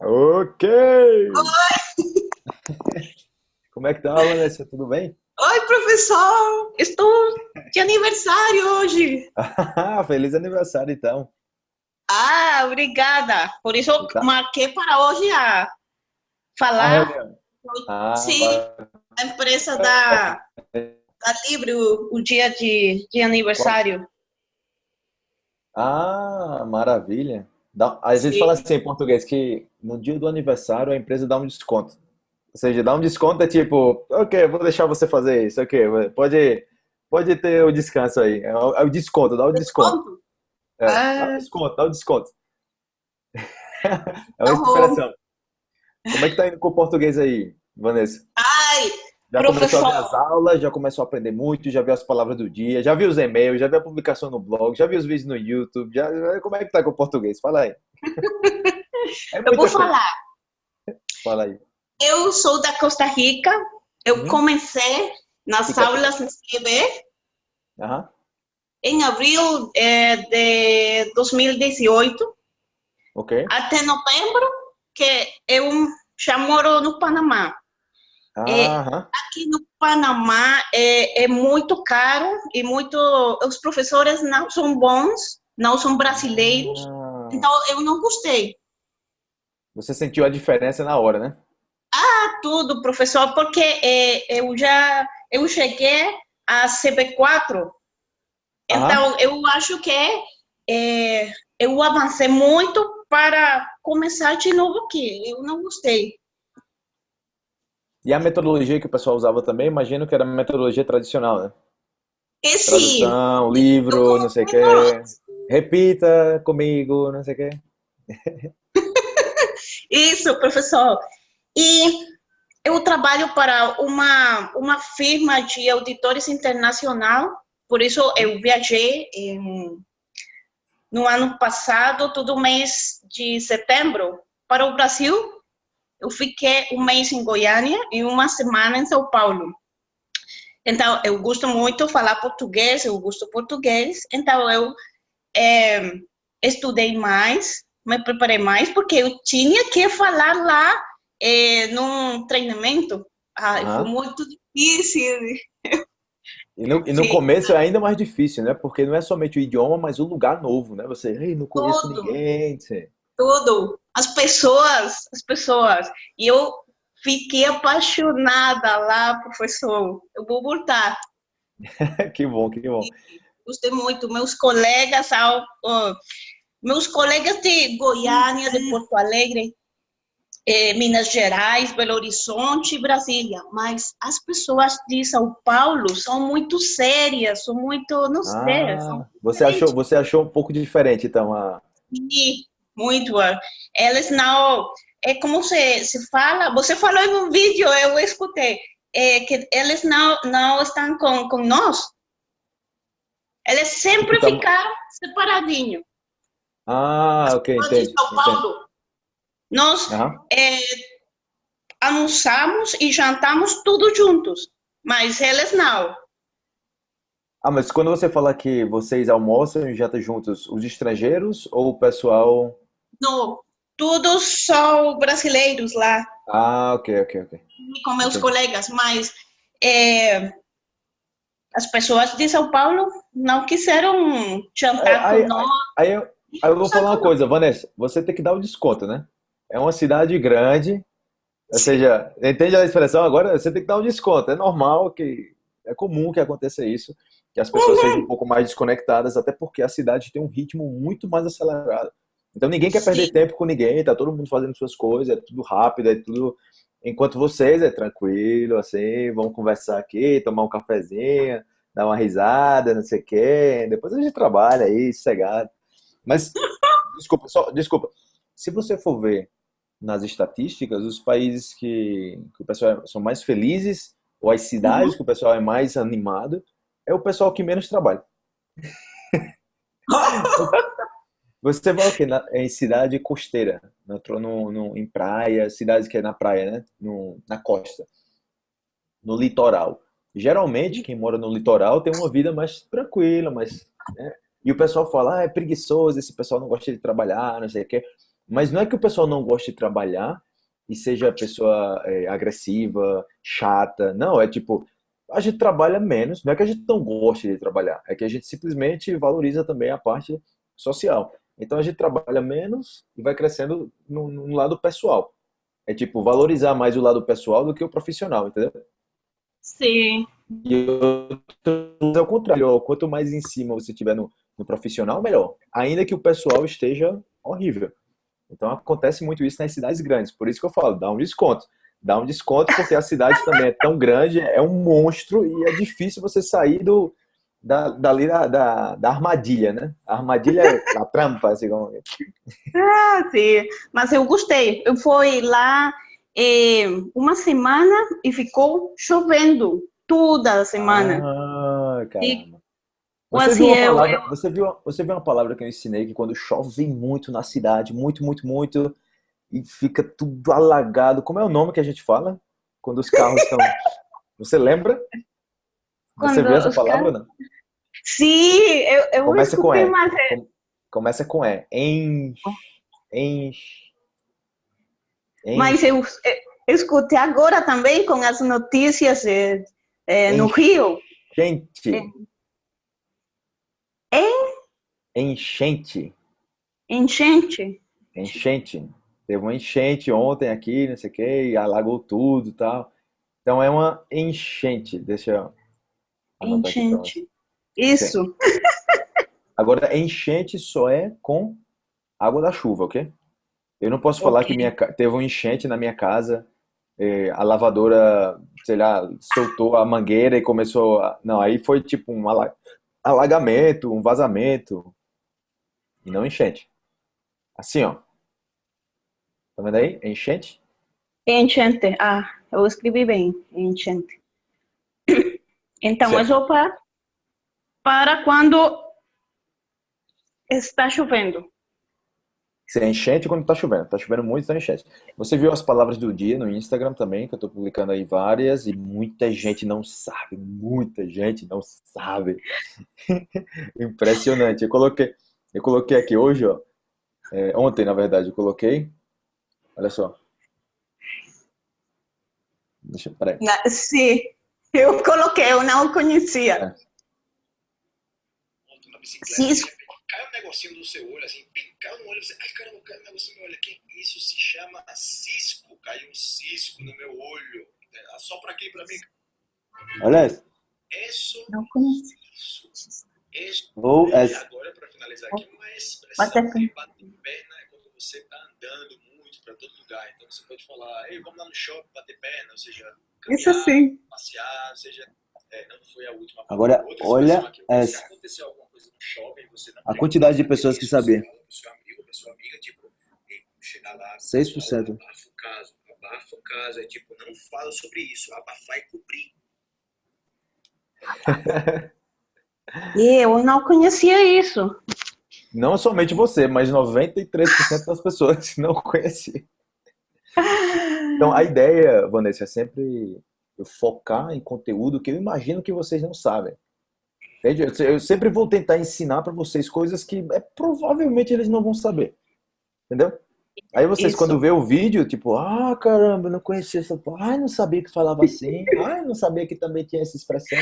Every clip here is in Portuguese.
Ok! Oi! Como é que tá, Vanessa? Tudo bem? Oi, professor! Estou de aniversário hoje! Feliz aniversário, então! Ah, obrigada! Por isso Tá. marquei para hoje a falar Ah, Sim. a empresa da, da Libre, o, o dia de, de aniversário. Ah, maravilha! Dá, às vezes Sim. fala assim em português que no dia do aniversário a empresa dá um desconto. Ou seja, dá um desconto é tipo, ok, vou deixar você fazer isso, ok, pode, pode ter o descanso aí. É o, é o desconto, dá o desconto. Desconto? É, dá Ah. o desconto, dá o desconto. É Tá uma bom. expressão. Como é que tá indo com o português aí, Vanessa? Ai, Já começou a ver Professor. as aulas, já começou a aprender muito, já viu as palavras do dia, já viu os e-mails, já viu a publicação no blog, já viu os vídeos no YouTube, já, como é que tá com o português? Fala aí. É eu vou coisa. falar. Fala aí. Eu sou da Costa Rica. Eu Uhum. comecei nas Fica- aulas Aham. em abril eh, de 2018 Ok. até novembro, que eu já moro no Panamá. É. Aqui no Panamá é, é muito caro e muito. Os professores não são bons, não são brasileiros, Ah, então eu não gostei. Você sentiu a diferença na hora, né? Ah, tudo, professor, porque é, eu já eu cheguei a CB4, então eu acho que é, eu avancei muito para começar de novo aqui. Eu não gostei. E a metodologia que o pessoal usava também, imagino que era a metodologia tradicional, né? Esse Tradução, livro, não sei o quê. Repita comigo, não sei o quê. Isso, professor. E eu trabalho para uma, uma firma de auditores internacional, por isso eu viajei em- no ano passado, todo mês de setembro, para o Brasil. Eu fiquei um mês em Goiânia e uma semana em São Paulo. Então, eu gosto muito de falar português, eu gosto português, então eu eh, estudei mais, me preparei mais, porque eu tinha que falar lá eh, num treinamento. Ai, foi muito difícil. E no, e no começo é ainda mais difícil, né? Porque não é somente o idioma, mas o lugar novo, né? Você, ei, não conheço Tudo. ninguém. você- Tudo. As pessoas, as pessoas. E eu fiquei apaixonada lá, professor. Eu vou voltar. Que bom, que bom. Gostei muito. Meus colegas, ao- ó, meus colegas de Goiânia, de Porto Alegre, eh, Minas Gerais, Belo Horizonte e Brasília. Mas as pessoas de São Paulo são muito sérias, são muito, não sei, são Ah, você achou, você achou um pouco diferente, então, a... Sim, muito. Eles não. É como se, se fala. Você falou em um vídeo, eu escutei. É que eles não, não estão com, com nós. Eles sempre Então- ficaram separadinhos. Ah, ok, Nós entendi. São entendi. Paulo. Nós Aham. é, almoçamos e jantamos tudo juntos. Mas eles não. Ah, mas quando você fala que vocês almoçam e jantam juntos, os estrangeiros ou o pessoal... não. Todos são brasileiros lá. Ah, ok, ok, ok. com meus colegas, mas é, as pessoas de São Paulo não quiseram jantar É, aí- com nós. Aí eu, aí eu vou falar uma coisa, Vanessa, você tem que dar o desconto, né? É uma cidade grande, ou seja, entende a expressão agora? Você tem que dar um desconto. É normal que é comum que aconteça isso, que as pessoas sejam um pouco mais desconectadas, até porque a cidade tem um ritmo muito mais acelerado. Então ninguém quer perder Sim. tempo com ninguém, tá todo mundo fazendo suas coisas, é tudo rápido, é tudo. Enquanto vocês é tranquilo, assim, vamos conversar aqui, tomar um cafezinho, dar uma risada, não sei o quê. Depois a gente trabalha aí, sossegado. Mas, desculpa, só, desculpa. Se você for ver nas estatísticas, os países que, que o pessoal é- são mais felizes, ou as cidades que o pessoal é mais animado, é o pessoal que menos trabalha. Você vai o quê? Em cidade costeira, no, no, no- em praia, cidades que é na praia, né? No, na costa, no litoral. Geralmente, quem mora no litoral tem uma vida mais tranquila, mais, né? E o pessoal fala, ah, é preguiçoso, esse pessoal não gosta de trabalhar, não sei o quê. Mas não é que o pessoal não goste de trabalhar e seja pessoa é, agressiva, chata. Não, é tipo, a gente trabalha menos. Não é que a gente não goste de trabalhar, é que a gente simplesmente valoriza também a parte social. Então a gente trabalha menos e vai crescendo no, no lado pessoal. É tipo, valorizar mais o lado pessoal do que o profissional, entendeu? Sim. E é o contrário, quanto mais em cima você tiver no, no profissional, melhor. Ainda que o pessoal esteja horrível. Então acontece muito isso nas cidades grandes. Por isso que eu falo, dá um desconto. Dá um desconto porque a cidade também é tão grande, é um monstro e é difícil você sair do, da, dali da, da, da armadilha, né? A armadilha é a trampa, assim como... Ah, sim. Mas eu gostei. Eu fui lá eh, uma semana e ficou chovendo toda a semana. Ah, caramba. Você assim, viu, eu- palavra, eu- você, viu, você viu uma palavra que eu ensinei que quando chove muito na cidade, muito, muito, muito, e fica tudo alagado. Como é o nome que a gente fala? Quando os carros estão. Você lembra? Você Quando viu essa palavra? ou Não? Sim, eu, eu Começa com E. mas é- Começa com E. Enche. Enche. Mas eu, eu escutei agora também com as notícias eh, eh, no Rio. Enchente. Em Enchente. enchente. Enchente. Teve uma enchente ontem aqui, não sei o que, alagou tudo e tal. Então é uma enchente. Deixa eu Enchente. Isso. Agora, enchente só é com água da chuva, ok? Eu não posso falar Ok. que minha, teve um enchente na minha casa, eh, a lavadora, sei lá, soltou a mangueira e começou a... Não, aí foi tipo um ala- alagamento, um vazamento, e não enchente. Assim, ó. Tá vendo aí? Enchente? Enchente. Ah, eu escrevi bem. Enchente. Então, Certo. só para, para quando está chovendo. Se é enchente quando tá chovendo. Tá chovendo muito, tá enchente. Você viu as palavras do dia no Instagram também, que eu tô publicando aí várias, e muita gente não sabe, muita gente não sabe. Impressionante. Eu coloquei, eu coloquei aqui hoje, ó. é, ontem, na verdade, eu coloquei. Olha só. Deixa, peraí. Na- Sim, eu coloquei, eu não conhecia. É. moto na bicicleta, repente cai um negocinho no seu olho, assim, pim, caiu no olho, você, ai caramba, caiu um negocinho no meu olho aqui. Isso se chama cisco, caiu um cisco no meu olho. É, Só pra quem? Pra mim. Olha isso. Isso, Não conhecia. isso, isso. E as- agora, pra finalizar aqui, uma expressão Bater que bate perna é quando você tá andando muito pra todo lugar. Então você pode falar, ei, vamos lá no shopping bater perna, ou seja, Isso caminhar, sim. Passear, seja. É, não foi a última. Agora, olha aqui, Se aconteceu alguma coisa no shopping, você não A quantidade de pessoas que pro seu amigo, sua amiga, tipo, "Ei, chegar lá, 6%. abafa o caso, abafa o caso, é tipo, não fala sobre isso, abafar e cobrir. E eu não conhecia isso. Não somente você, mas 93% das pessoas não conheciam. Então, a ideia, Vanessa, é sempre eu focar em conteúdo que eu imagino que vocês não sabem. Entende? Eu- sempre vou tentar ensinar para vocês coisas que é, provavelmente eles não vão saber. Entendeu? Aí vocês, Isso. quando vê o vídeo, tipo, ah, caramba, não conhecia essa. Ai, não sabia que falava assim. Ai, não sabia que também tinha essa expressão.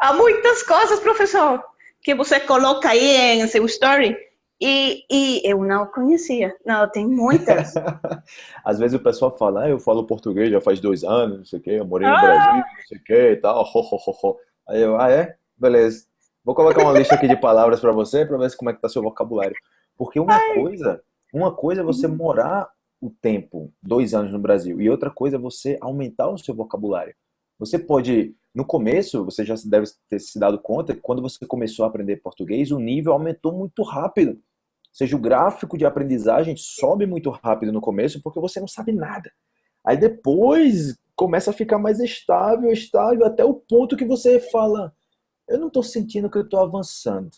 Há muitas coisas, professor, que você coloca aí em seu story e, e eu não conhecia. Não, tem muitas. Às vezes o pessoal fala, ah, eu falo português já faz dois anos, não sei o quê, eu morei no Ah! Brasil, não sei o quê e tal. ho, ho, ho, ho. Aí eu, ah, é? Beleza. Vou colocar uma lista aqui de palavras para você, para ver como é que tá seu vocabulário. Porque uma coisa, uma coisa é você morar o tempo, dois anos no Brasil, e outra coisa é você aumentar o seu vocabulário. Você pode, no começo, você já deve ter se dado conta que quando você começou a aprender português, o nível aumentou muito rápido. Seja, o gráfico de aprendizagem sobe muito rápido no começo porque você não sabe nada. Aí depois começa a ficar mais estável, estável, até o ponto que você fala: eu não estou sentindo que eu estou avançando.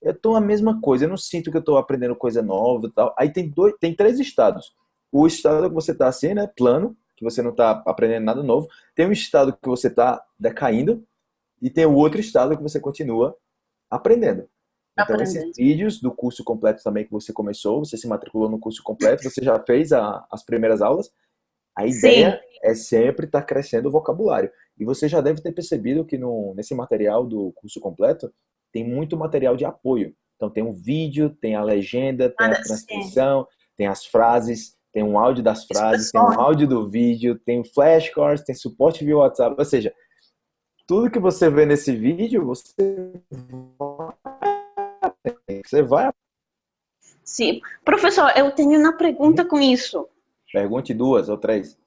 Eu estou a mesma coisa, eu não sinto que eu estou aprendendo coisa nova e tal. Aí tem, dois, tem três estados. O estado que você está assim, né, plano, que você não está aprendendo nada novo. Tem um estado que você está decaindo. E tem o outro estado que você continua aprendendo. Então, esses vídeos do curso completo também que você começou, você se matriculou no curso completo, você já fez a, as primeiras aulas. A ideia Sim. é sempre estar tá crescendo o vocabulário. E você já deve ter percebido que no, nesse material do curso completo tem muito material de apoio. Então tem um vídeo, tem a legenda, tem a transcrição, tem as frases, tem um áudio das frases, tem um áudio do vídeo, tem flashcards, tem suporte via WhatsApp. Ou seja, tudo que você vê nesse vídeo, você. Você vai. Sim. Professor, eu tenho uma pergunta com isso. Pergunte duas ou três.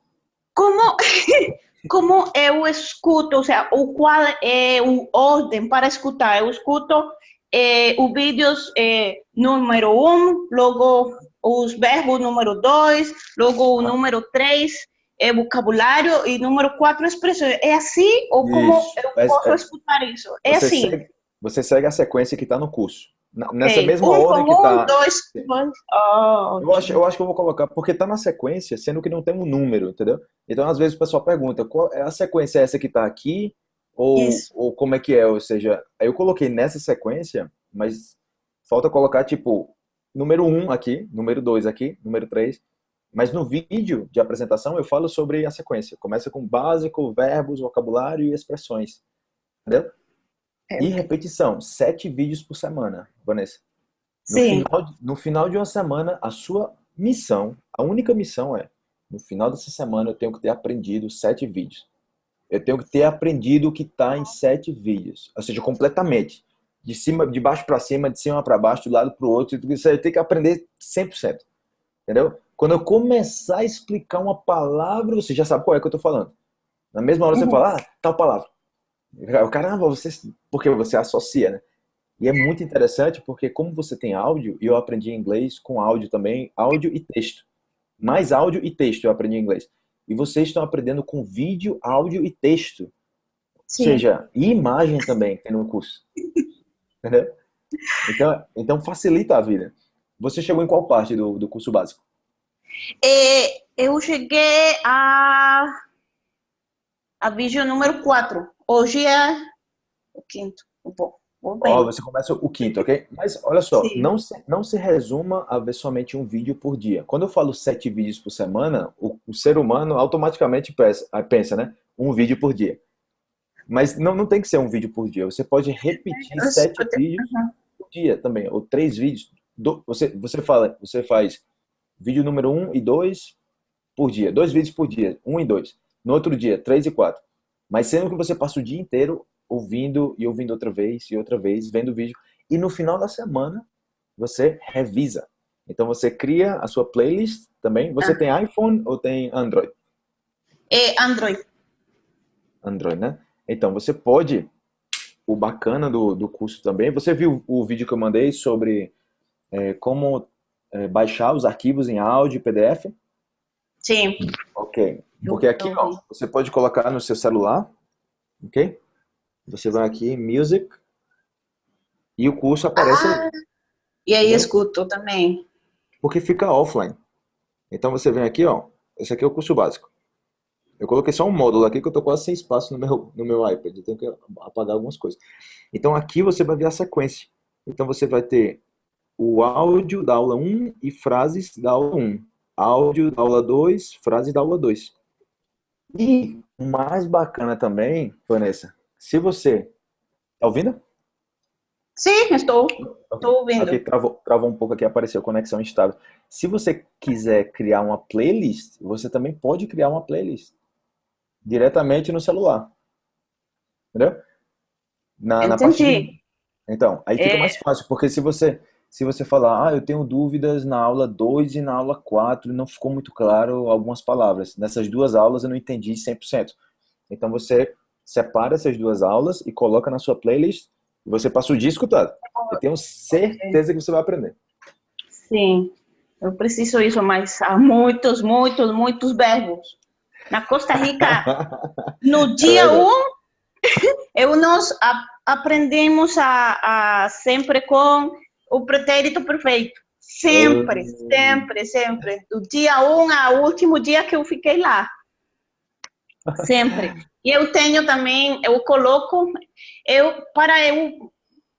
Como, como eu escuto, ou seja, o qual é o ordem para escutar? Eu escuto é, o vídeos é, número um, logo os verbos número dois, logo o número três, é vocabulário e número quatro expressões. É assim ou como isso. eu posso é, escutar isso? É você assim. Segue, você segue a sequência que está no curso. Nessa okay. mesma um, ordem que está. Um, dois, dois. Oh, eu, acho, eu acho que eu vou colocar, porque está na sequência, sendo que não tem um número, entendeu? Então, às vezes, o pessoal pergunta, qual é a sequência essa que está aqui? Ou, ou como é que é? Ou seja, eu coloquei nessa sequência, mas falta colocar, tipo, número 1 um aqui, número 2 aqui, número 3. Mas no vídeo de apresentação eu falo sobre a sequência. Começa com básico, verbos, vocabulário e expressões. Entendeu? É. E repetição, sete vídeos por semana, Vanessa. No Sim. Final, no final de uma semana, a sua missão, a única missão é, no final dessa semana eu tenho que ter aprendido sete vídeos. Eu tenho que ter aprendido o que está em sete vídeos. Ou seja, completamente. De cima, de baixo para cima, de cima para baixo, do lado para o outro. Você tem que aprender 100%. Entendeu? Quando eu começar a explicar uma palavra, você já sabe qual é que eu estou falando. Na mesma hora você uhum. fala, ah, tal palavra. Caramba, você, porque você associa, né? E é muito interessante porque como você tem áudio, e eu aprendi inglês com áudio também, áudio e texto. Mais áudio e texto eu aprendi inglês. E vocês estão aprendendo com vídeo, áudio e texto. Sim. Ou seja, e imagem também tem no curso. Entendeu? Então, então facilita a vida. Você chegou em qual parte do, do curso básico? É, eu cheguei a, a vídeo número 4. Hoje é o quinto. Bom, oh, você começa o quinto, ok? Mas olha só, não se, não se resuma a ver somente um vídeo por dia. Quando eu falo sete vídeos por semana, o, o ser humano automaticamente pensa, pensa, né? Um vídeo por dia. Mas não, não tem que ser um vídeo por dia. Você pode repetir eu sete vídeos uhum. por dia também, ou três vídeos. Do, você, você, fala, você faz vídeo número um e dois por dia. Dois vídeos por dia, um e dois. No outro dia, três e quatro. Mas sendo que você passa o dia inteiro ouvindo e ouvindo outra vez e outra vez, vendo o vídeo. E no final da semana, você revisa. Então você cria a sua playlist também. Você ah. tem iPhone ou tem Android? É Android. Android, né? Então você pode, o bacana do, do curso também, você viu o vídeo que eu mandei sobre é, como é, baixar os arquivos em áudio e PDF? Sim. Ok. Porque aqui, ó, você pode colocar no seu celular, ok? Você vai aqui, Music, e o curso aparece ah, E aí entendeu? escuto também. Porque fica offline. Então você vem aqui, ó, esse aqui é o curso básico. Eu coloquei só um módulo aqui que eu tô quase sem espaço no meu, no meu iPad, eu tenho que apagar algumas coisas. Então aqui você vai ver a sequência. Então você vai ter o áudio da aula 1 e frases da aula 1. Áudio da aula 2, frases da aula 2. E o mais bacana também, Vanessa, se você... Tá ouvindo? Sim, estou. Estou ouvindo. Aqui travou, travou um pouco aqui, apareceu conexão instável. Se você quiser criar uma playlist, você também pode criar uma playlist diretamente no celular. Entendeu? Na, na parte de... Então, aí fica é... mais fácil, porque se você se você falar, ah, eu tenho dúvidas na aula 2 e na aula 4, não ficou muito claro algumas palavras. Nessas duas aulas eu não entendi 100%. Então você separa essas duas aulas e coloca na sua playlist e você passa o dia escutado. Eu tenho certeza que você vai aprender. Sim, eu preciso isso, mas há muitos, muitos, muitos verbos. Na Costa Rica, no dia 1, um, eu nós aprendemos a, a, sempre com o pretérito perfeito. Sempre, oh. sempre, sempre. Do dia 1 um ao último dia que eu fiquei lá. Sempre. E eu tenho também, eu coloco, eu para eu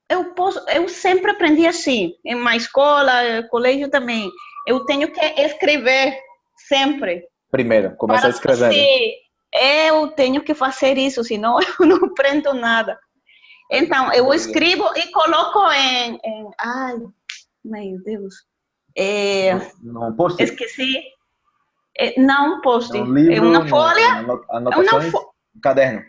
eu posso, eu sempre aprendi assim, em uma escola, colégio também. Eu tenho que escrever sempre. Primeiro, começar escrevendo. Eu tenho que fazer isso, senão eu não aprendo nada. Então, eu escrevo e coloco em, em ai, meu Deus. É, não, post Esqueci. É, não post. Um livro, é uma folha. Anotações, uma fo um caderno.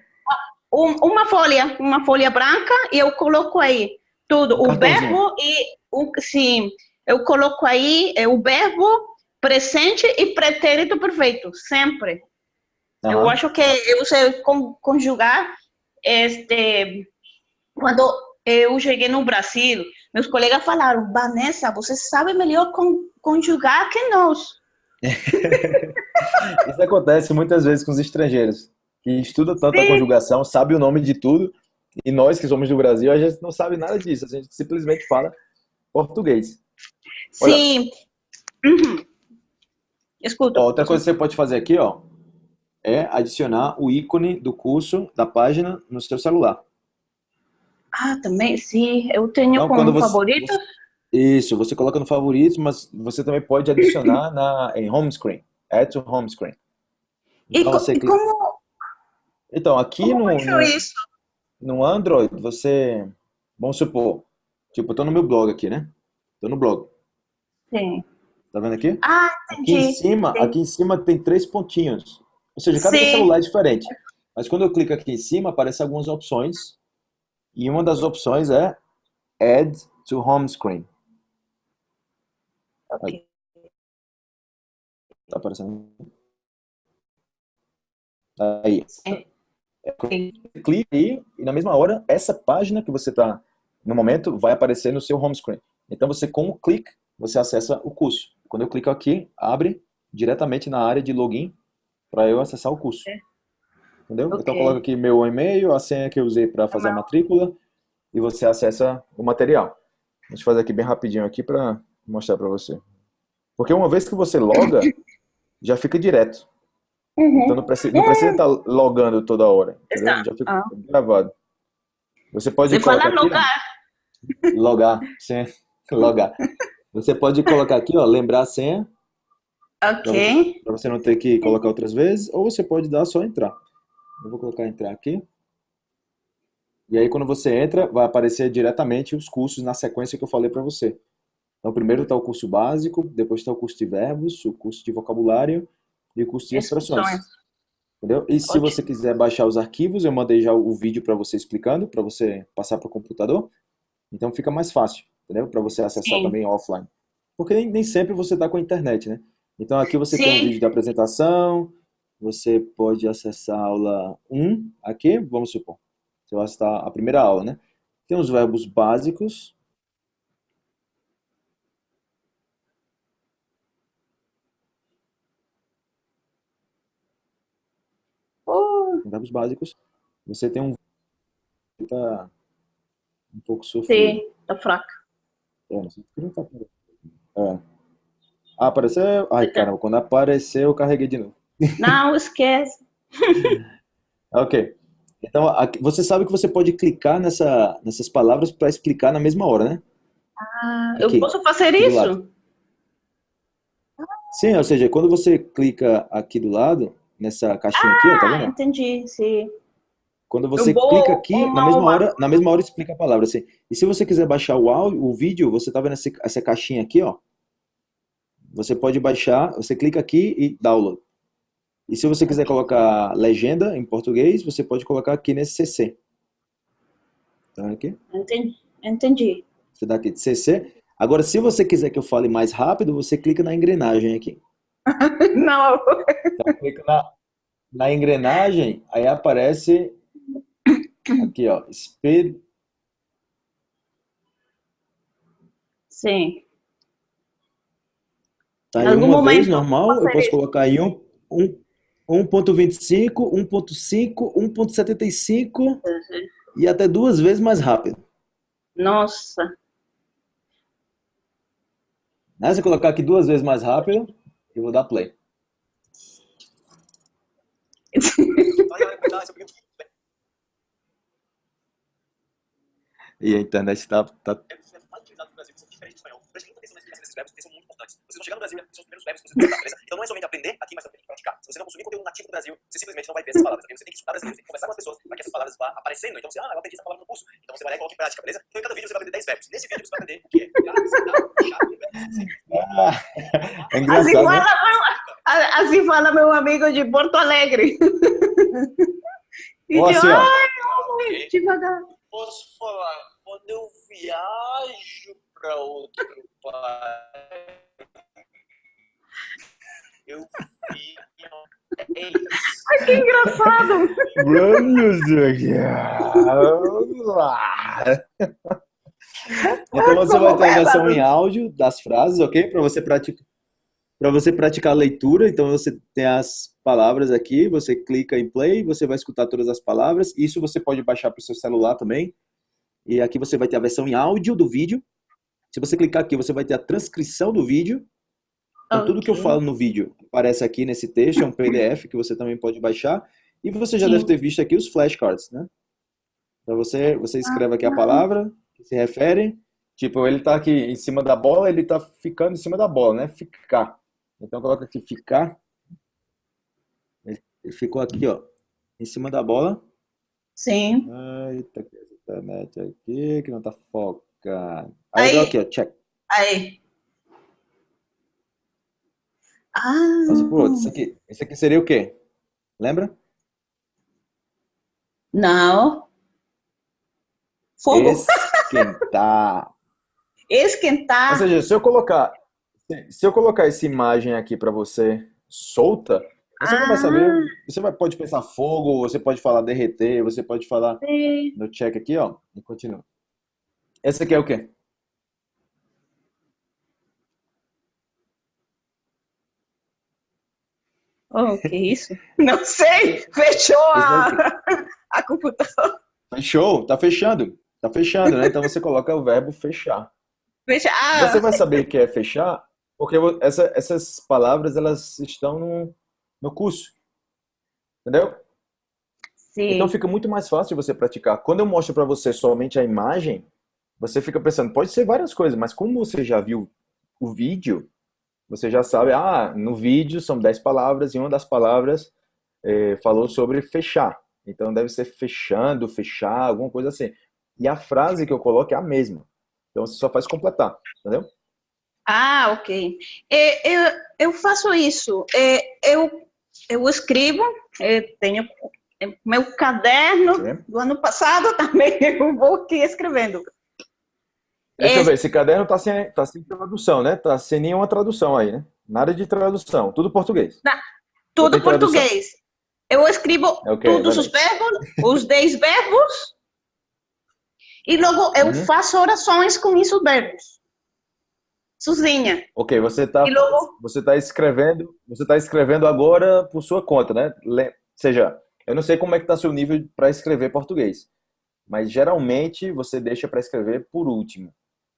Um, uma folha, uma folha branca e eu coloco aí tudo, o verbo e o sim, eu coloco aí é, o verbo presente e pretérito perfeito, sempre. Uhum. Eu acho que eu sei conjugar este quando eu cheguei no Brasil, meus colegas falaram, Vanessa, você sabe melhor conjugar que nós. Isso acontece muitas vezes com os estrangeiros, que estudam tanto Sim. a conjugação, sabe o nome de tudo, e nós que somos do Brasil, a gente não sabe nada disso, a gente simplesmente fala português. Olha, Sim. Uhum. Escuta. Outra coisa que você pode fazer aqui, ó, é adicionar o ícone do curso, da página, no seu celular. Ah, também, sim. Eu tenho então, como você, favorito. Você, isso, você coloca no favoritos, mas você também pode adicionar na, em home screen. Add to home screen. Então, e, e como... Então, aqui como no, no, isso? no Android, você... Vamos supor, tipo, eu tô no meu blog aqui, né? Tô no blog. Sim. Tá vendo aqui? Ah, entendi. Aqui em cima, aqui em cima tem três pontinhos. Ou seja, cada Sim. celular é diferente. Mas quando eu clico aqui em cima, aparecem algumas opções e uma das opções é Add to Home Screen. Ok. Tá aparecendo? Aí. Clique aí e na mesma hora, essa página que você está no momento vai aparecer no seu home screen. Então você, com o clique, você acessa o curso. Quando eu clico aqui, abre diretamente na área de login para eu acessar o curso. É. Entendeu? Okay. Então eu coloco aqui meu e-mail, a senha que eu usei para fazer a matrícula e você acessa o material. Deixa eu fazer aqui bem rapidinho aqui para mostrar para você. Porque uma vez que você loga, já fica direto. Uhum. Então não precisa, não precisa estar logando toda hora. Já fica ah. gravado. Você pode você colocar aqui, logar. Logar, sim. Logar. Você pode colocar aqui, ó, lembrar a senha. Ok. Para você não ter que colocar outras vezes, ou você pode dar só entrar. Eu vou colocar entrar aqui. E aí quando você entra, vai aparecer diretamente os cursos na sequência que eu falei para você. Então primeiro está o curso básico, depois está o curso de verbos, o curso de vocabulário e o curso de expressões. Entendeu? E se você quiser baixar os arquivos, eu mandei já o vídeo para você explicando, para você passar para o computador. Então fica mais fácil, entendeu? Para você acessar Sim. também offline. Porque nem, nem sempre você está com a internet, né? Então aqui você Sim. tem um vídeo de apresentação, você pode acessar a aula 1 aqui, vamos supor. Você vai acessar a primeira aula, né? Tem os verbos básicos. Oh. Verbos básicos. Você tem um tá um pouco sofrido. Sim, tá fraco. É, não sei não tá é. Ah, apareceu. Ai, caramba, quando apareceu eu carreguei de novo. Não, esquece. ok. Então, você sabe que você pode clicar nessa, nessas palavras para explicar na mesma hora, né? Ah, aqui, eu posso fazer isso? Sim, ou seja, quando você clica aqui do lado, nessa caixinha ah, aqui, ó, tá vendo? entendi, sim. Quando você clica aqui, na mesma, hora, na mesma hora explica a palavra. Assim. E se você quiser baixar o áudio, o vídeo, você tá vendo essa, essa caixinha aqui, ó? Você pode baixar, você clica aqui e download. E se você quiser colocar legenda em português, você pode colocar aqui nesse CC. Tá aqui? Entendi. Entendi. Você dá aqui de CC. Agora, se você quiser que eu fale mais rápido, você clica na engrenagem aqui. Não. Então, clica na, na engrenagem, aí aparece aqui, ó, speed. Sim. Tá em uma vez normal, eu posso colocar em um, um 1.25, 1.5, 1.75 uhum. e até duas vezes mais rápido. Nossa. Né? Se eu colocar aqui duas vezes mais rápido, eu vou dar play. E a internet tá, tá... verbos né, que são muito importantes. Vocês vão chegar no Brasil, são os primeiros verbos que vocês vão usar, beleza? Então não é somente aprender aqui, mas também praticar. Se você não consumir conteúdo nativo do Brasil, você simplesmente não vai ver essas palavras. Você tem que escutar brasileiros, tem que conversar com as pessoas para que essas palavras vá aparecendo. Então você, ah, eu aprendi essa palavra no curso. Então você vai lá e coloca em prática, beleza? Então em cada vídeo você vai aprender 10 verbos. Nesse vídeo você vai aprender o que é ficar, sentar, fechar, Ah, é Assim engraçado, né? fala, meu, assim fala meu amigo de Porto Alegre. E Ó, eu, assim, ai, devagar. Posso falar, quando eu viajo para outro país, eu fico. É. Ai, que engraçado. Então você vai ter a Como versão é, em áudio das frases, ok? Para você praticar, para você praticar a leitura. Então você tem as palavras aqui, você clica em play, você vai escutar todas as palavras. Isso você pode baixar para o seu celular também. E aqui você vai ter a versão em áudio do vídeo. Se você clicar aqui, você vai ter a transcrição do vídeo. Então, tudo que eu falo no vídeo aparece aqui nesse texto, é um PDF que você também pode baixar. E você já Sim. deve ter visto aqui os flashcards, né? Então você, você escreve aqui a palavra que se refere. Tipo, ele tá aqui em cima da bola, ele tá ficando em cima da bola, né? Ficar. Então coloca aqui ficar. Ele ficou aqui, ó, em cima da bola. Sim. Eita, que internet aqui que não tá focando. Aí, Aí. aqui, ó, check. Aí. Ah, Nossa, pô, isso aqui, isso aqui seria o quê? Lembra? não. Fogo. Esquentar. Esquentar. Ou seja, se eu colocar, se- eu colocar essa imagem aqui para você solta, você não vai saber. Ah. Você vai, pode pensar fogo, você pode falar derreter, você pode falar Sim. no check aqui, ó, e continua. Essa aqui é o quê? Oh, que isso? Não sei. Fechou a, a computadora. Fechou, tá fechando. Tá fechando, né? Então você coloca o verbo fechar. Fecha. Ah, Você vai saber o que é fechar, porque essa- essas palavras elas estão no, no curso. Entendeu? sim. Então fica muito mais fácil você praticar. Quando eu mostro para você somente a imagem, você fica pensando, pode ser várias coisas, mas como você já viu o vídeo, você já sabe, ah, no vídeo são 10 palavras e uma das palavras eh, falou sobre fechar. Então deve ser fechando, fechar, alguma coisa assim. E a frase que eu coloco é a mesma. Então você só faz completar, entendeu? Ah, ok. É, eu, eu faço isso. É, eu, eu escrevo, é, tenho é, meu caderno Sim. do ano passado também, eu vou aqui escrevendo. Deixa É. eu ver, esse caderno tá sem, tá sem tradução, né? Tá sem nenhuma tradução aí, né? Nada de tradução, tudo português. Tudo tem tradução? português. Eu escrevo Ok, todos vai os verbos, os 10 verbos, e logo eu Uhum. faço orações com esses verbos. Sozinha. Ok, você tá, E logo, você tá escrevendo, você tá escrevendo agora por sua conta, né? Ou seja, eu não sei como é que tá seu nível para escrever português, mas geralmente você deixa para escrever por último,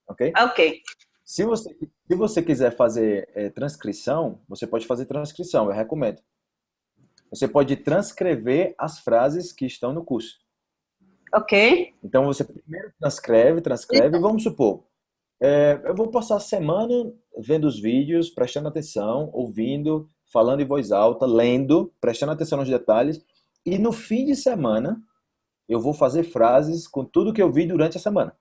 ok? ok. Se você, se você quiser fazer eh, transcrição, você pode fazer transcrição, eu recomendo. Você pode transcrever as frases que estão no curso. Ok. Então você primeiro transcreve, transcreve, e vamos supor, é, eu vou passar a semana vendo os vídeos, prestando atenção, ouvindo, falando em voz alta, lendo, prestando atenção nos detalhes, e no fim de semana eu vou fazer frases com tudo que eu vi durante a semana.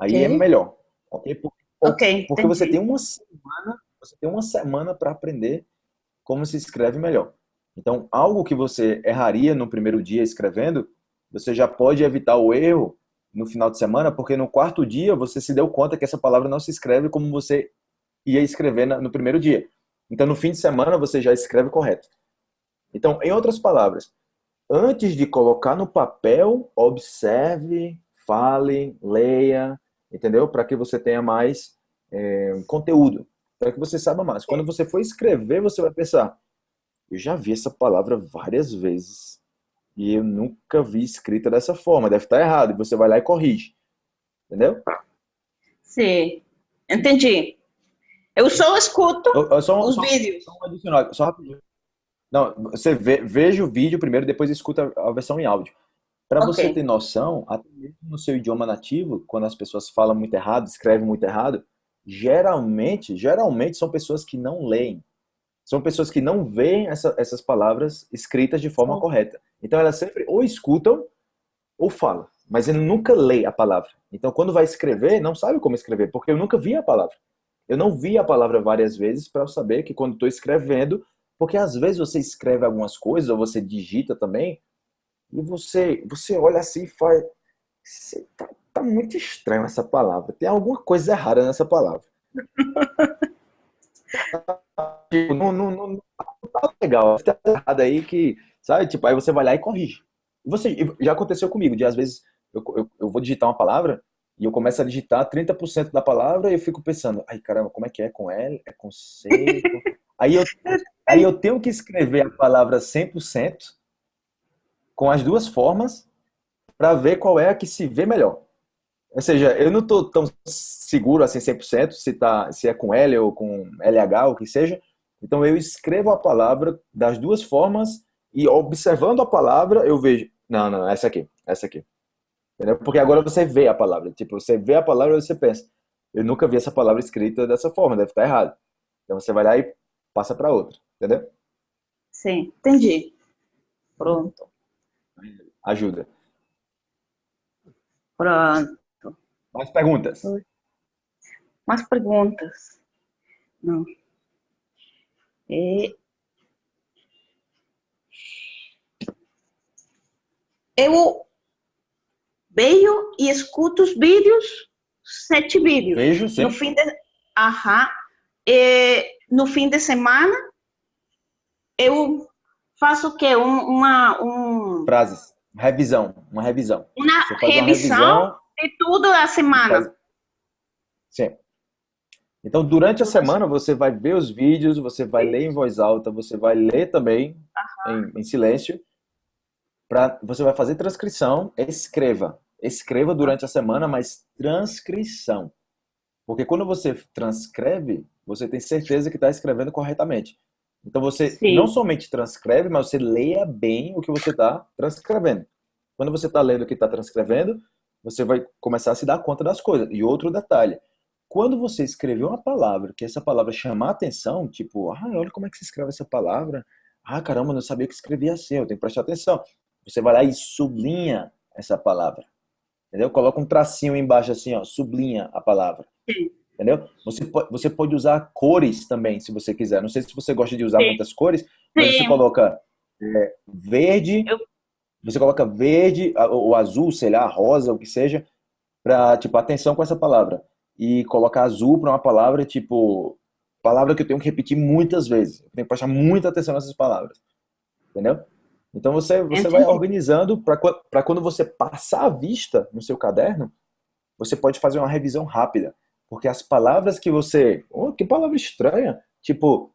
Aí é melhor, ok? Por- Ok. Porque você tem uma semana, você tem uma semana para aprender como se escreve melhor. Então, algo que você erraria no primeiro dia escrevendo, você já pode evitar o erro no final de semana, porque no quarto dia você se deu conta que essa palavra não se escreve como você ia escrever no primeiro dia. Então, no fim de semana você já escreve correto. Então, em outras palavras, antes de colocar no papel, observe, fale, leia, entendeu? Para que você tenha mais é, conteúdo, para que você saiba mais. Quando você for escrever, você vai pensar: eu já vi essa palavra várias vezes e eu nunca vi escrita dessa forma, deve estar errado. E você vai lá e corrige, entendeu? Sim. Entendi. Eu só escuto Eu- só, os só- vídeos. só um adicional, só rapidinho. Não, você vê, veja o vídeo primeiro, depois escuta a versão em áudio. Para Ok. você ter noção, até mesmo no seu idioma nativo, quando as pessoas falam muito errado, escrevem muito errado, geralmente, geralmente são pessoas que não leem. São pessoas que não veem essa- essas palavras escritas de forma correta. Então elas sempre ou escutam ou falam, mas ele nunca lê a palavra. Então quando vai escrever, não sabe como escrever, porque eu nunca vi a palavra. Eu não vi a palavra várias vezes para saber que quando estou escrevendo, porque às vezes você escreve algumas coisas ou você digita também, e você você olha assim e faz, "Cê tá, tá muito estranho essa palavra. Tem alguma coisa errada nessa palavra. Tipo, não, não, não, não tá legal. Algo errado aí que, sabe? Tipo, aí você vai lá e corrige. Você, já aconteceu comigo, de às vezes eu, eu, eu vou digitar uma palavra e eu começo a digitar 30% da palavra e eu fico pensando, ai caramba, como é que é com L? É com C? Aí eu, aí eu tenho que escrever a palavra 100% com as duas formas para ver qual é a que se vê melhor. Ou seja, eu não estou tão seguro assim 100% se, tá, se é com L ou com LH, ou o que seja. Então eu escrevo a palavra das duas formas e observando a palavra eu vejo, não, não, essa aqui, essa aqui. Entendeu? Porque agora você vê a palavra. Tipo, você vê a palavra e você pensa, eu nunca vi essa palavra escrita dessa forma, deve estar errado. Então você vai lá e passa para outra, entendeu? Sim, entendi. Pronto, Ajuda. pronto. Mais perguntas? Mais perguntas? Não. Eu vejo e escuto os vídeos, sete vídeos. Vejo, sim. No fim de, Aham. E no fim de semana, eu faço o quê? Um- uma, um, Frases. Revisão. Uma revisão. uma faz uma revisão revisão. de tudo a semana. faz- Sim. Então, durante a semana, você vai ver os vídeos, você vai ler em voz alta, você vai ler também em, em silêncio. Pra, você vai fazer transcrição, escreva. Escreva durante a semana, mas transcrição. Porque quando você transcreve, você tem certeza que está escrevendo corretamente. Então você Sim. não somente transcreve, mas você leia bem o que você está transcrevendo. Quando você está lendo o que está transcrevendo, você vai começar a se dar conta das coisas. E outro detalhe, quando você escrever uma palavra, que essa palavra chamar a atenção, tipo, ah, olha como é que se escreve essa palavra. Ah, caramba, não sabia que escrevia assim, eu tenho que prestar atenção. Você vai lá e sublinha essa palavra. Entendeu? Coloca um tracinho embaixo assim, ó, sublinha a palavra. Sim. Entendeu? Você pode, você pode usar cores também, se você quiser. Não sei se você gosta de usar Sim. muitas cores, mas Sim. você coloca é, verde, Eu- você coloca verde, ou azul, sei lá, rosa, o que seja, para tipo, atenção com essa palavra. E colocar azul para uma palavra, tipo, palavra que eu tenho que repetir muitas vezes. Eu tenho que prestar muita atenção nessas palavras. Entendeu? Então você, você vai organizando para quando você passar a vista no seu caderno, você pode fazer uma revisão rápida. Porque as palavras que você. Oh, que palavra estranha! Tipo,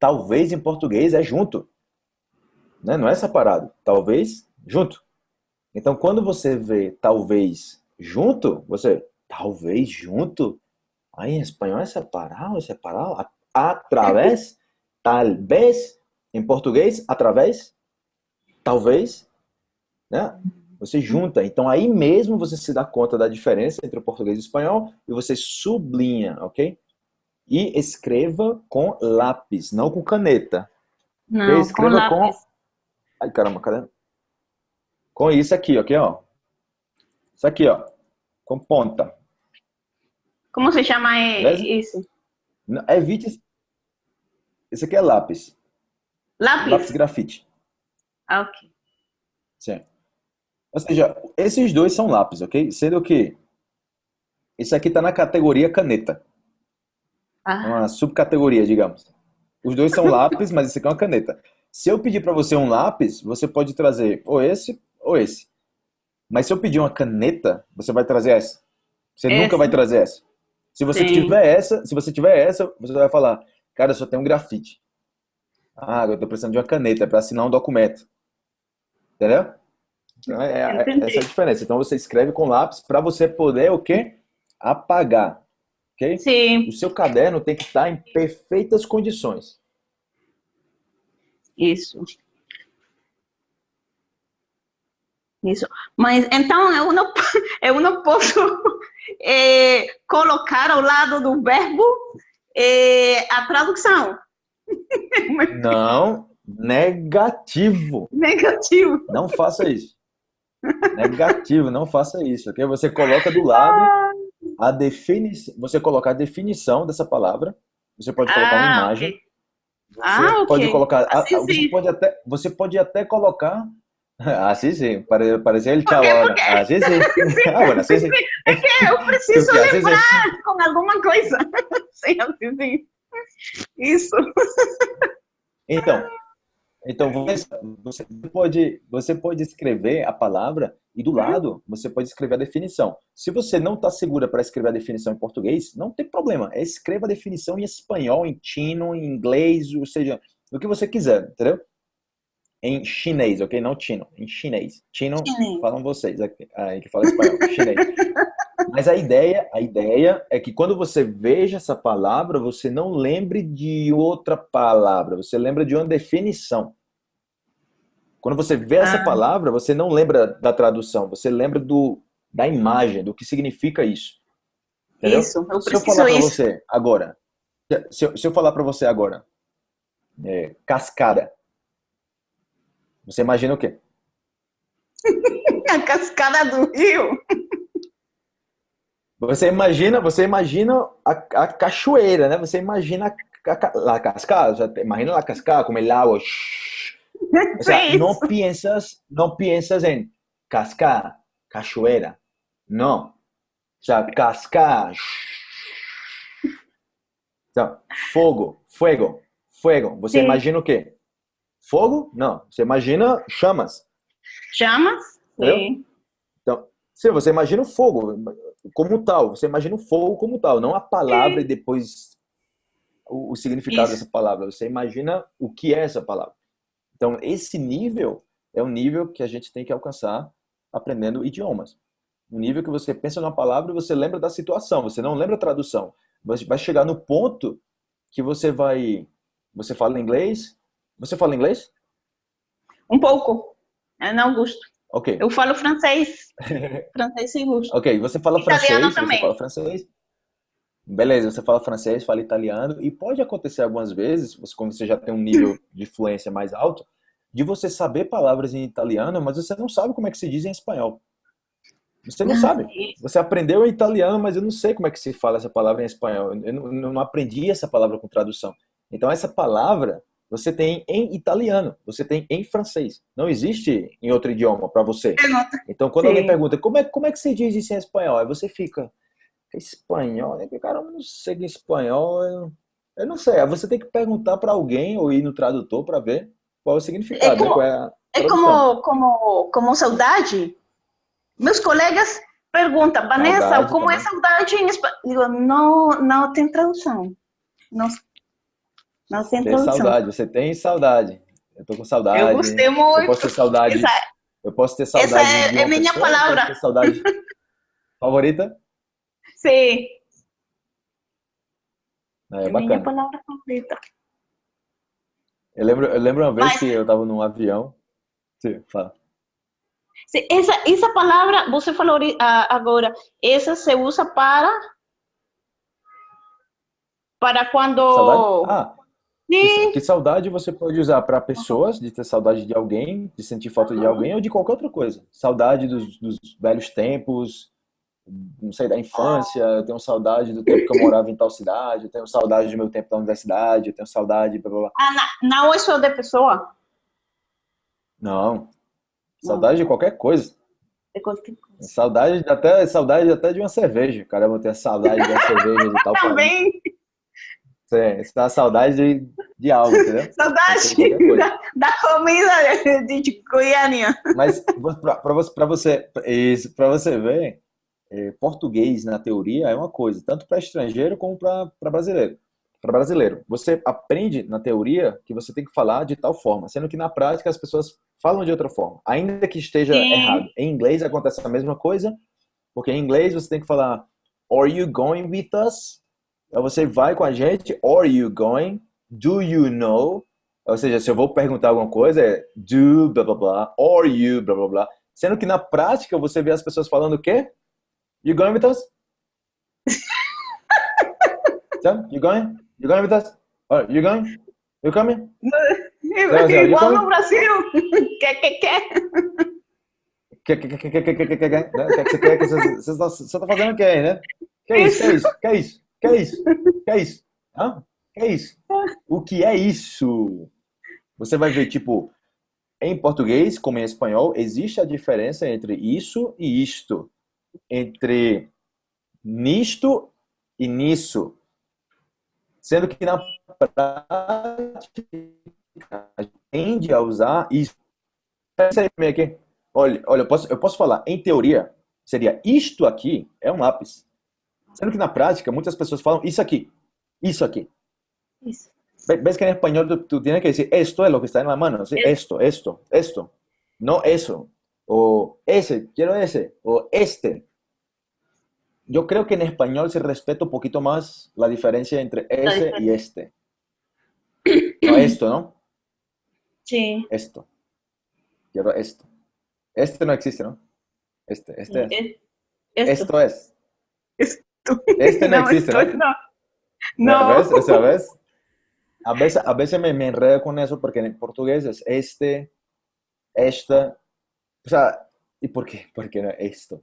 talvez em português é junto. Né? Não é separado. Talvez junto. Então, quando você vê talvez junto, você. Talvez junto? Aí em espanhol é separado, é separado. Através? Talvez. Em português, através? Talvez. Né? Você junta. Então, aí mesmo você se dá conta da diferença entre o português e o espanhol e você sublinha, ok? E escreva com lápis, não com caneta. Não, com escreva com- lápis. Ai, caramba, cadê? Com isso aqui, ok, ó. Isso aqui, ó. Com ponta. Como se chama Beleza? isso? Não, Evite. esse- Esse aqui é lápis. Lápis? Lápis grafite. Ah, ok. Sim. Ou seja, esses dois são lápis, ok? Sendo que isso aqui tá na categoria caneta. É Ah, uma subcategoria, digamos. Os dois são lápis, mas esse aqui é uma caneta. Se eu pedir para você um lápis, você pode trazer ou esse ou esse. Mas se eu pedir uma caneta, você vai trazer essa. Você Essa. nunca vai trazer essa. Se você Sim. tiver essa, se você tiver essa, você vai falar, cara, eu só tenho um grafite. Ah, eu tô precisando de uma caneta para assinar um documento. Entendeu? É, é- Entendi. essa é a diferença. Então você escreve com lápis para você poder o quê? Apagar. Ok? sim, O seu caderno tem que estar em perfeitas condições. isso. Isso. Mas então eu não, eu não posso é, colocar ao lado do verbo é, a tradução. Não, negativo. Negativo. Não faça isso. Negativo, não faça isso, ok? Você coloca do lado a definição, você coloca a definição dessa palavra, você pode colocar uma Ah, imagem, ok. você Ah, pode colocar, Assim a- você pode até, você pode até colocar, assim sim, pare- parecia ele quê? assim sim, ah, bueno, assim sim, Eu preciso Porque vezes lembrar com alguma coisa. Sim, assim, sim. Isso. Então, então você, você pode, você pode escrever a palavra e do lado você pode escrever a definição. Se você não está segura para escrever a definição em português, não tem problema. Escreva a definição em espanhol, em chino, em inglês, ou seja, o que você quiser, entendeu? Em chinês, ok? Não chino, em chinês. Chino, Chinês. falam vocês aqui, aí que fala espanhol, chinês. Mas a ideia, a ideia é que quando você veja essa palavra, você não lembre de outra palavra, você lembra de uma definição. Quando você vê essa Ah. palavra, você não lembra da tradução, você lembra do, da imagem, do que significa isso. Entendeu? Isso. Eu Se eu preciso falar para você agora, se eu, se eu falar para você agora, é, cascada, você imagina o quê? A cascada do rio. Você imagina, você imagina a, a cachoeira, né? Você imagina a, la cascada, imagina la cascada como el agua. shhh. O sea, no piensas, no piensas en cascada, cachoeira. No. O sea, cascada. Então, fogo, fuego, fuego. Você Sim. imagina o quê? Fogo? Não. Você imagina chamas. Chamas? Entendeu? Sim. Então, se você imagina o fogo como tal, você imagina o fogo como tal, não a palavra e depois o, o significado Isso. dessa palavra. Você imagina o que é essa palavra. Então, esse nível é um nível que a gente tem que alcançar aprendendo idiomas. Um nível que você pensa numa palavra e você lembra da situação, você não lembra a tradução. Você vai chegar no ponto que você vai. Você fala inglês? Você fala inglês? Um pouco. Eu não gosto. Ok. Eu falo francês. francês sim gosto. Ok, você fala Italiano francês, também. você fala francês. Beleza, você fala francês, fala italiano, e pode acontecer algumas vezes, você- quando você já tem um nível de fluência mais alto, de você saber palavras em italiano, mas você não sabe como é que se diz em espanhol. Você não sabe. Você aprendeu em italiano, mas eu não sei como é que se fala essa palavra em espanhol. Eu não, eu não aprendi essa palavra com tradução. Então, essa palavra você tem em italiano, você tem em francês. Não existe em outro idioma para você. Eu não- Então, quando Sim. alguém pergunta como é, como é que você diz isso em espanhol, aí você fica, espanhol? né? Cara, eu não sei que espanhol, eu, eu não sei. Aí você tem que perguntar para alguém ou ir no tradutor para ver qual é o significado, É como- né? é É como, como, como saudade. Meus colegas perguntam, Vanessa, Saudade como é também. saudade em espanhol? Digo, não, não tem tradução. Não, não tem Tem saudade, você tem saudade. Eu tô com saudade. Eu gostei Eu muito. posso ter saudade. Essa, Eu posso ter saudade Essa é- é minha pessoa, eu palavra. posso ter saudade. Favorita? sim, É, é minha palavra favorita. Eu lembro, eu lembro uma vez Mas- que eu tava num avião. Sim, fala. Sim, essa, essa palavra, você falou agora, essa se usa para para quando Saudade? Ah, que, saudade você pode usar para pessoas, de ter saudade de alguém, de sentir falta de alguém ou de qualquer outra coisa. Saudade dos, dos velhos tempos, não sei, da infância. Eu tenho saudade do tempo que eu morava em tal cidade. Eu tenho saudade do meu tempo da universidade. Eu tenho saudade. Blá, blá, blá. ah, na- não é só de pessoa. Não. Saudade de qualquer coisa. De qualquer coisa. Saudade até, saudade até de uma cerveja. Caramba, eu tenho saudade de uma cerveja de tal. Também, Sim, Isso dá saudade de, de algo, entendeu? saudade da, da comida de, de Goiânia. Mas para você, pra você, isso, você ver, é, português na teoria é uma coisa, tanto para estrangeiro como para brasileiro. Para brasileiro, você aprende na teoria que você tem que falar de tal forma, sendo que na prática as pessoas falam de outra forma, ainda que esteja Sim. errado. Em inglês acontece a mesma coisa, porque em inglês você tem que falar Are you going with us? Aí você vai com a gente, Are you going? Do you know? Ou seja, se eu vou perguntar alguma coisa, é do, blá blá blá, or you, blá blá blá. Sendo que na prática você vê as pessoas falando o quê? You going with us? Sam, you going? You going with us? Oh, you going? You coming? Igual no Brasil. Quer, quer, quer. Que que que que que que que que que né? que que você quer? Que você você tá você tá fazendo o quê, aí, né? Que isso? Que isso? Que isso? Que isso? Que isso? Hã? Que isso? O que é isso? Você vai ver, tipo, em português, como em espanhol, existe a diferença entre isso e isto. Entre nisto e nisso. Sendo que na prática, a gente tende a usar isso. Olha, olha eu, posso, eu posso falar, em teoria, seria isto aqui é um lápis. Sendo que na prática, muitas pessoas falam isso aqui, isso aqui. Isso. ¿Ves que en español tú, tú tienes que decir esto es lo que está en la mano? ¿sí? Esto, esto, esto. No eso. O ese, quiero ese. O este. Yo creo que en español se respeta un poquito más la diferencia entre ese y este. No, esto, ¿no? Sí. Esto. Quiero esto. Este no existe, ¿no? Este, este es. Es- Esto. Esto es. Este no existe, ¿no? No. ¿Ves? O sea, ¿ves? A veces, a veces me, me enredo con eso porque en portugués es este, esta. O sea, ¿y por qué? ¿Por qué no esto?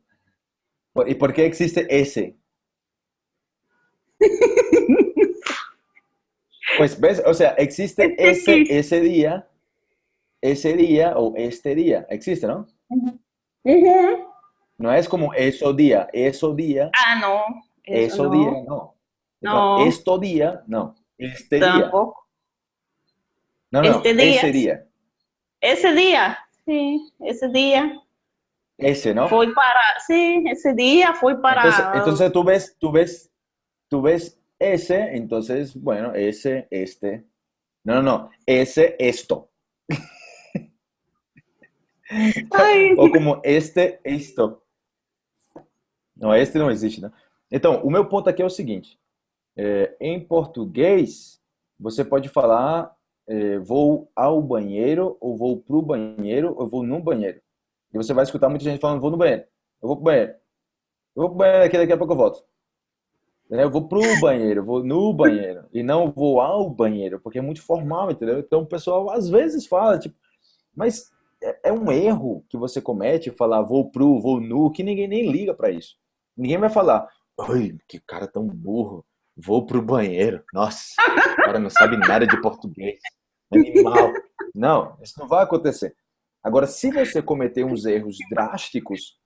¿Y por qué existe ese? Pues, ¿ves? O sea, existe ese, ese día, ese día o este día. Existe, ¿no? No es como eso día, eso día, Ah, no. Eso no. día, no. No. Esto día, no. Este día. Tampoco. No, no, Este día. ese día. Ese día. Sí, ese día. Ese, ¿no? Foi para. Sí, ese día fue para. Entonces, entonces tú ves, tú ves, tú ves ese, entonces, bueno, ese, este. No, no, no, ese, esto. Ou como este, isto. Não, este não existe, né? Então, o meu ponto aqui é o seguinte. é, em português, você pode falar é, vou ao banheiro, ou vou pro banheiro, ou vou no banheiro. E você vai escutar muita gente falando vou no banheiro, eu vou pro banheiro. Eu vou pro banheiro aqui, daqui a pouco eu volto. Entendeu? Eu vou pro banheiro, vou no banheiro. E não vou ao banheiro, porque é muito formal, entendeu? Então o pessoal às vezes fala, tipo, mas é, é um erro que você comete falar vou pro, vou no, que ninguém nem liga pra isso. Ninguém vai falar, ai, que cara tão burro, vou pro banheiro. Nossa, o cara não sabe nada de português. Animal. Não, isso não vai acontecer. Agora, se você cometer uns erros drásticos,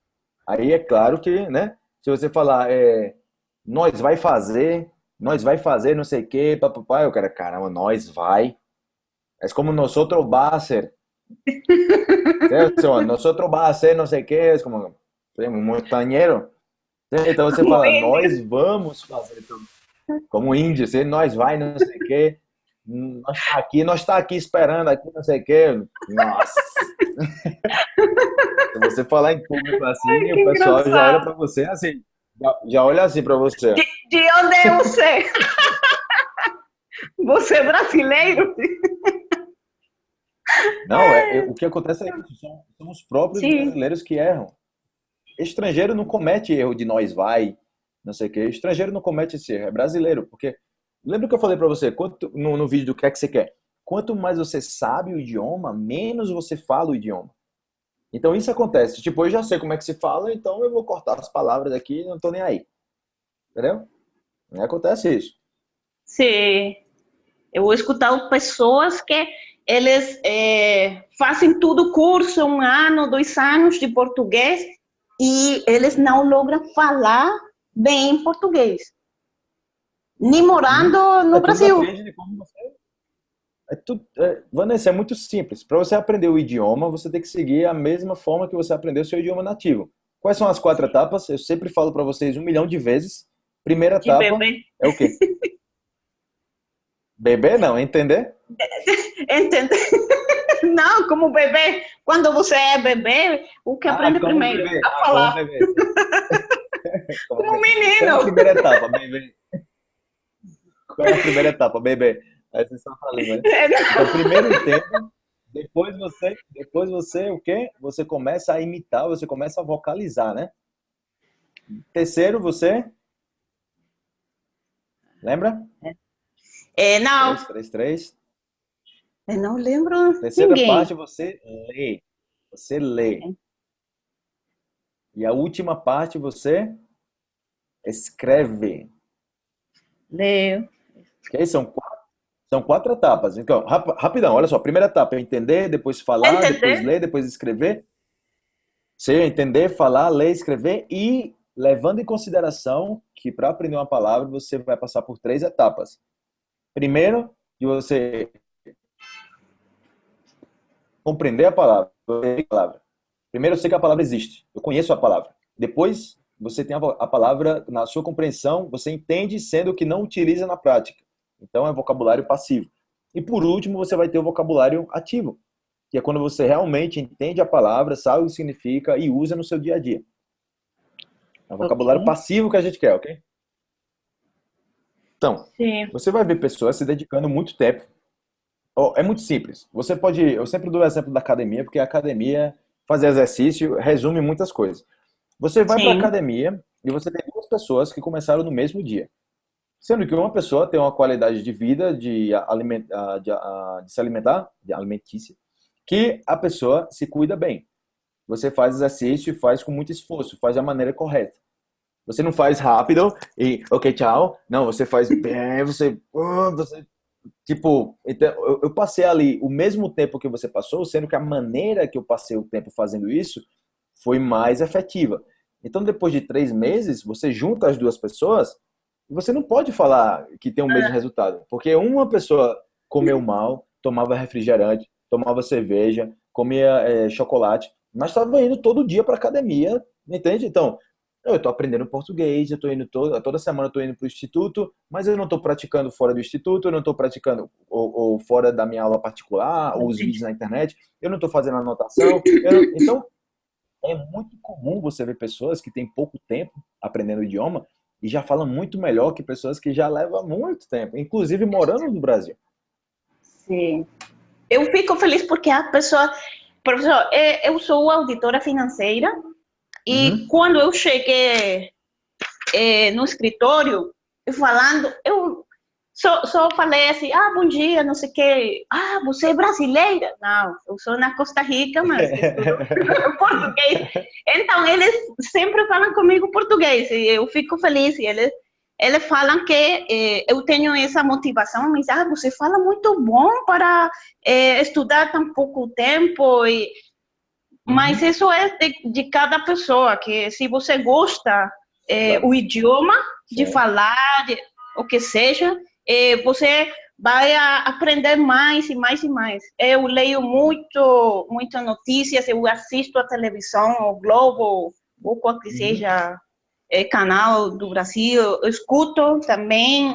aí é claro que, né? Se você falar, é, nós vai fazer, nós vai fazer não sei o quê, papapá, eu quero, caramba, nós vai. É como nós outro hacer. ¿Cierto? Nosotros va a hacer no sé qué, es como montañero. Sí, Então você fala, nós vamos fazer tudo. Como índio, nós vai, não sei o quê. Nós tá aqui, nós tá aqui esperando aqui, não sei o quê. Nossa. Se você falar em público assim, Ai, o pessoal já engraçado. olha pra você assim. Já, já olha assim pra você. de, de onde é você? Você é brasileiro? Não, é, é- o que acontece é isso, são, são os próprios Sim. brasileiros que erram. Estrangeiro não comete erro de nós vai, não sei o quê. Estrangeiro não comete esse erro, é brasileiro, porque lembra que eu falei pra você, quanto no, no vídeo do que é que você quer? Quanto mais você sabe o idioma, menos você fala o idioma. Então isso acontece. Tipo, eu já sei como é que se fala, então eu vou cortar as palavras aqui e não tô nem aí. Entendeu? Acontece isso. Sim. Eu vou escutar pessoas que eles eh, fazem tudo curso, um ano, dois anos de português, e eles não logram falar bem português. Nem morando no É Brasil. você- É tudo, é, Vanessa, é muito simples. Para você aprender o idioma, você tem que seguir a mesma forma que você aprendeu o seu idioma nativo. Quais são as quatro etapas? Eu sempre falo para vocês um milhão de vezes. Primeira De etapa bebê. é o quê? Beber não, entender? Entende? Não, como bebê. Quando você é bebê, o que aprende Ah, primeiro? beber. A Ah, falar. como beber. Como beber. Qual é a menino. primeira etapa? Beber. Qual é a primeira etapa? Beber. Aí vocês estão falando, né? Então, primeiro entenda, depois você, depois você o quê? Você começa a imitar, você começa a vocalizar, né? Terceiro, você lembra? É, não. Três, três, três. Eu não lembro Terceira ninguém. parte você lê. Você lê. E a última parte você escreve. Leu. Ok? São quatro, são quatro etapas. Então, rap- rapidão, olha só. Primeira etapa é entender, depois falar, Entender. depois ler, depois escrever. Você entender, falar, ler, escrever e levando em consideração que para aprender uma palavra você vai passar por três etapas. Primeiro, de você compreender a palavra. a palavra. Primeiro, eu sei que a palavra existe. Eu conheço a palavra. Depois, você tem a palavra na sua compreensão, você entende, sendo que não utiliza na prática. Então, é vocabulário passivo. E por último, você vai ter o vocabulário ativo, que é quando você realmente entende a palavra, sabe o que significa e usa no seu dia a dia. É o vocabulário Ok. passivo que a gente quer, ok? Então, Sim. você vai ver pessoas se dedicando muito tempo. Ó, É muito simples. Você pode. Eu sempre dou o exemplo da academia, porque a academia, fazer exercício, resume muitas coisas. Você vai para academia e você tem duas pessoas que começaram no mesmo dia. Sendo que uma pessoa tem uma qualidade de vida, de, aliment, de, de se alimentar, de alimentícia, que a pessoa se cuida bem. Você faz exercício e faz com muito esforço, faz da maneira correta. Você não faz rápido e, ok, tchau. Não, você faz bem, você, ah, você tipo, então, eu, passei ali o mesmo tempo que você passou, sendo que a maneira que eu passei o tempo fazendo isso foi mais efetiva. Então, depois de três meses, você junta as duas pessoas e você não pode falar que tem o mesmo resultado, porque uma pessoa comeu mal, tomava refrigerante, tomava cerveja, comia eh, chocolate, mas estava indo todo dia para academia, entende? Então, eu estou aprendendo português, eu estou indo toda, toda semana estou indo para o instituto, mas eu não estou praticando fora do instituto, eu não estou praticando ou, ou fora da minha aula particular, ou os vídeos na internet, eu não estou fazendo anotação. então, é muito comum você ver pessoas que têm pouco tempo aprendendo o idioma e já falam muito melhor que pessoas que já levam muito tempo, inclusive morando no Brasil. Sim. Eu fico feliz porque a pessoa. Professor, é, eu sou auditora financeira e Uhum. quando eu cheguei é, no escritório, falando, eu só, só falei assim: ah, bom dia, não sei o quê. Ah, você é brasileira? Não, eu sou na Costa Rica, mas português. Então, eles sempre falam comigo português e eu fico feliz. E eles, eles falam que eh, eu tenho essa motivação, mas ah, você fala muito bom para eh, estudar tão pouco tempo. E, mas isso é de, de cada pessoa, que se você gosta eh, Claro. o idioma, de Sim. falar, de, o que seja, eh, você vai aprender mais e mais e mais. Eu leio muito, muitas notícias, eu assisto a televisão, o Globo, ou qual que Uhum. seja eh, canal do Brasil, eu escuto também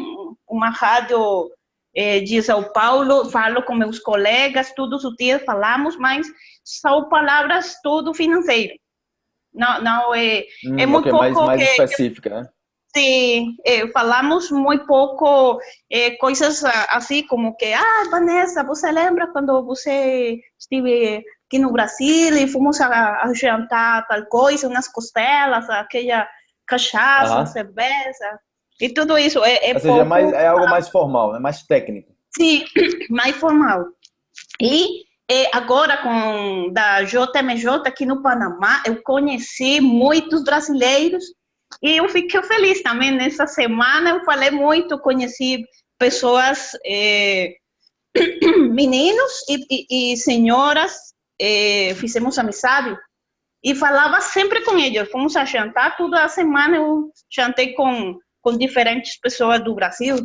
uma rádio de São Paulo, falo com meus colegas, todos os dias falamos, mas são palavras tudo financeiro. Não, não é, Hum, É muito ok, mais, pouco mais que- específica, né? Sim, eh, falamos muito pouco eh, coisas ah, assim como que, ah, Vanessa, você lembra quando você esteve aqui no Brasil e fomos a, a jantar tal coisa, umas costelas, aquela cachaça, Aham. cerveja, e tudo isso é, é Ou seja, é, pouco, mais, é algo mais formal, é mais técnico. sim, mais formal. E eh, agora com da JMJ aqui no Panamá, eu conheci muitos brasileiros e eu fiquei feliz também. Nessa semana eu falei muito, conheci pessoas, eh, meninos e, e, e senhoras, eh, fizemos amizade e falava sempre com eles. Fomos a jantar toda a semana, eu jantei com, com diferentes pessoas do Brasil.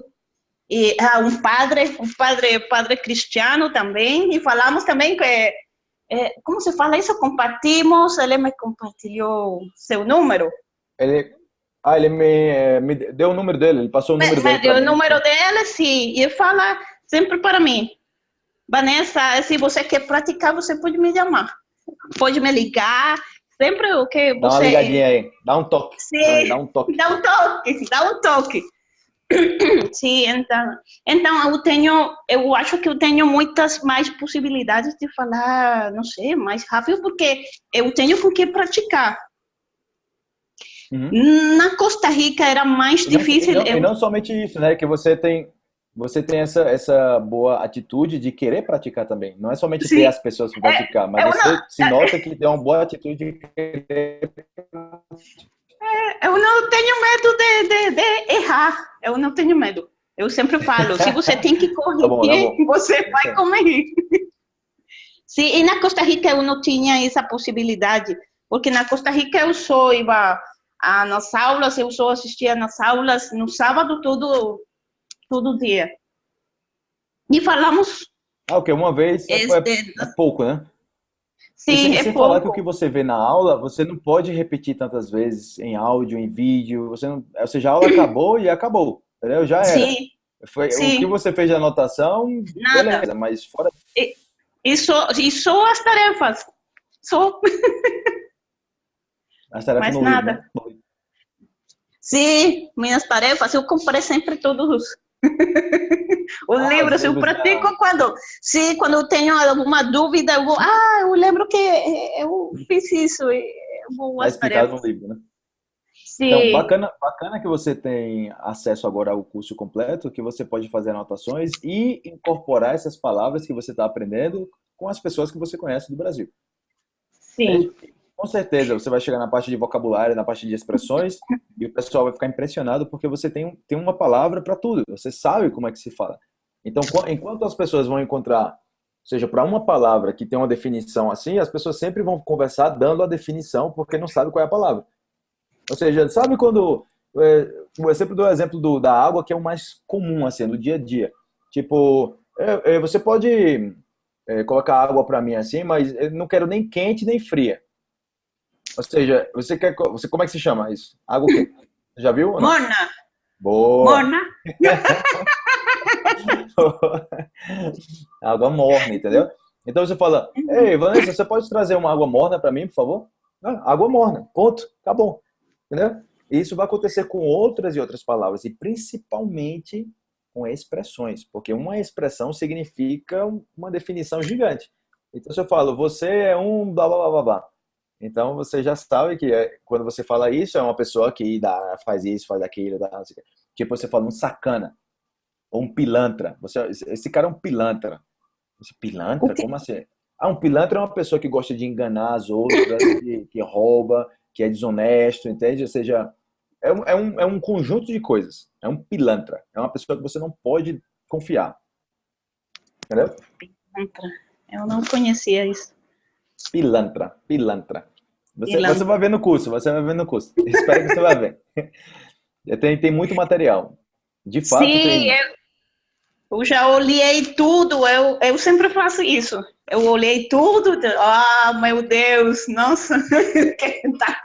E ah, um padre, um padre, padre cristiano também, e falamos também que, eh, como se fala isso, compartimos, ele me compartilhou seu número, Ele, ah, ele me, eh, me deu o número dele, ele passou o me, número me dele. deu o mim. número dele, sim, e ele fala sempre para mim, Vanessa, se você quer praticar, você pode me chamar, pode me ligar, sempre o que Dá uma você... ligadinha aí, dá um toque. Sim. Dá um toque. Dá um toque, dá um toque. Sim, então, então eu tenho, eu acho que eu tenho muitas mais possibilidades de falar, não sei, mais rápido, porque eu tenho com que praticar. Uhum. Na Costa Rica era mais difícil. E não, eu... e não, somente isso, né? Que você tem, você tem essa, essa boa atitude de querer praticar também. Não é somente Sim. ter as pessoas para é, praticar, mas você não... se nota que tem uma boa atitude de querer é, eu não tenho medo de, de, de, errar. Eu não tenho medo. Eu sempre falo, se você tem que corrigir, tá bom, tá bom. você vai corrigir. Sim, e na Costa Rica eu não tinha essa possibilidade, porque na Costa Rica eu só ia nas aulas, eu só assistia nas aulas no sábado todo, todo dia. E falamos... Ah, ok, uma vez é, este... é pouco, né? Sim, sem, é sem falar que o que você vê na aula, você não pode repetir tantas vezes em áudio, em vídeo. Você não, ou seja, a aula acabou e acabou. Entendeu? Já era. Sim. Foi, Sim. O que você fez de anotação, Nada. beleza, mas fora. E, e, só, e só as tarefas. Só. As tarefas Mas nada. Livro, né? Sim, minhas tarefas, eu comprei sempre todos o ah, livro, eu pratico quando, sim, quando eu tenho alguma dúvida, eu vou, ah, eu lembro que eu fiz isso, eu vou Vai explicar no livro, né? Sim. Então, bacana, bacana que você tem acesso agora ao curso completo, que você pode fazer anotações e incorporar essas palavras que você está aprendendo com as pessoas que você conhece do Brasil. Sim. Com certeza, você vai chegar na parte de vocabulário, na parte de expressões, e o pessoal vai ficar impressionado porque você tem, tem uma palavra para tudo, você sabe como é que se fala. Então, enquanto as pessoas vão encontrar, ou seja, para uma palavra que tem uma definição assim, as pessoas sempre vão conversar dando a definição porque não sabe qual é a palavra. Ou seja, sabe quando. Eu sempre dou o exemplo do, da água, que é o mais comum, assim, do dia a dia. Tipo, é, é, você pode é, colocar água para mim assim, mas eu não quero nem quente nem fria. Ou seja, você quer. Você, como é que se chama isso? Água o quê? Já viu? Morna. Boa. Morna. água morna, entendeu? Então você fala, ei, Vanessa, você pode trazer uma água morna para mim, por favor? Ah, água morna, ponto, acabou. Entendeu? Isso vai acontecer com outras e outras palavras, e principalmente com expressões, porque uma expressão significa uma definição gigante. Então, se eu falo, você é um blá blá blá blá, blá então você já sabe que é, quando você fala isso, é uma pessoa que dá, faz isso, faz aquilo, dá, tipo você fala um sacana, ou um pilantra. Você, esse cara é um pilantra. Esse pilantra? Como assim? Ah, um pilantra é uma pessoa que gosta de enganar as outras, que, que rouba, que é desonesto, entende? Ou seja, é um, é, um, é um conjunto de coisas. É um pilantra. É uma pessoa que você não pode confiar. Entendeu? Pilantra. Eu não conhecia isso. Pilantra, pilantra. Você, você vai ver no curso, você vai ver no curso. Espero que você vai ver. Tem, tem muito material. De fato, Sim, tem... eu, eu já olhei tudo, eu, eu sempre faço isso. Eu olhei tudo, ah, meu Deus, nossa, tá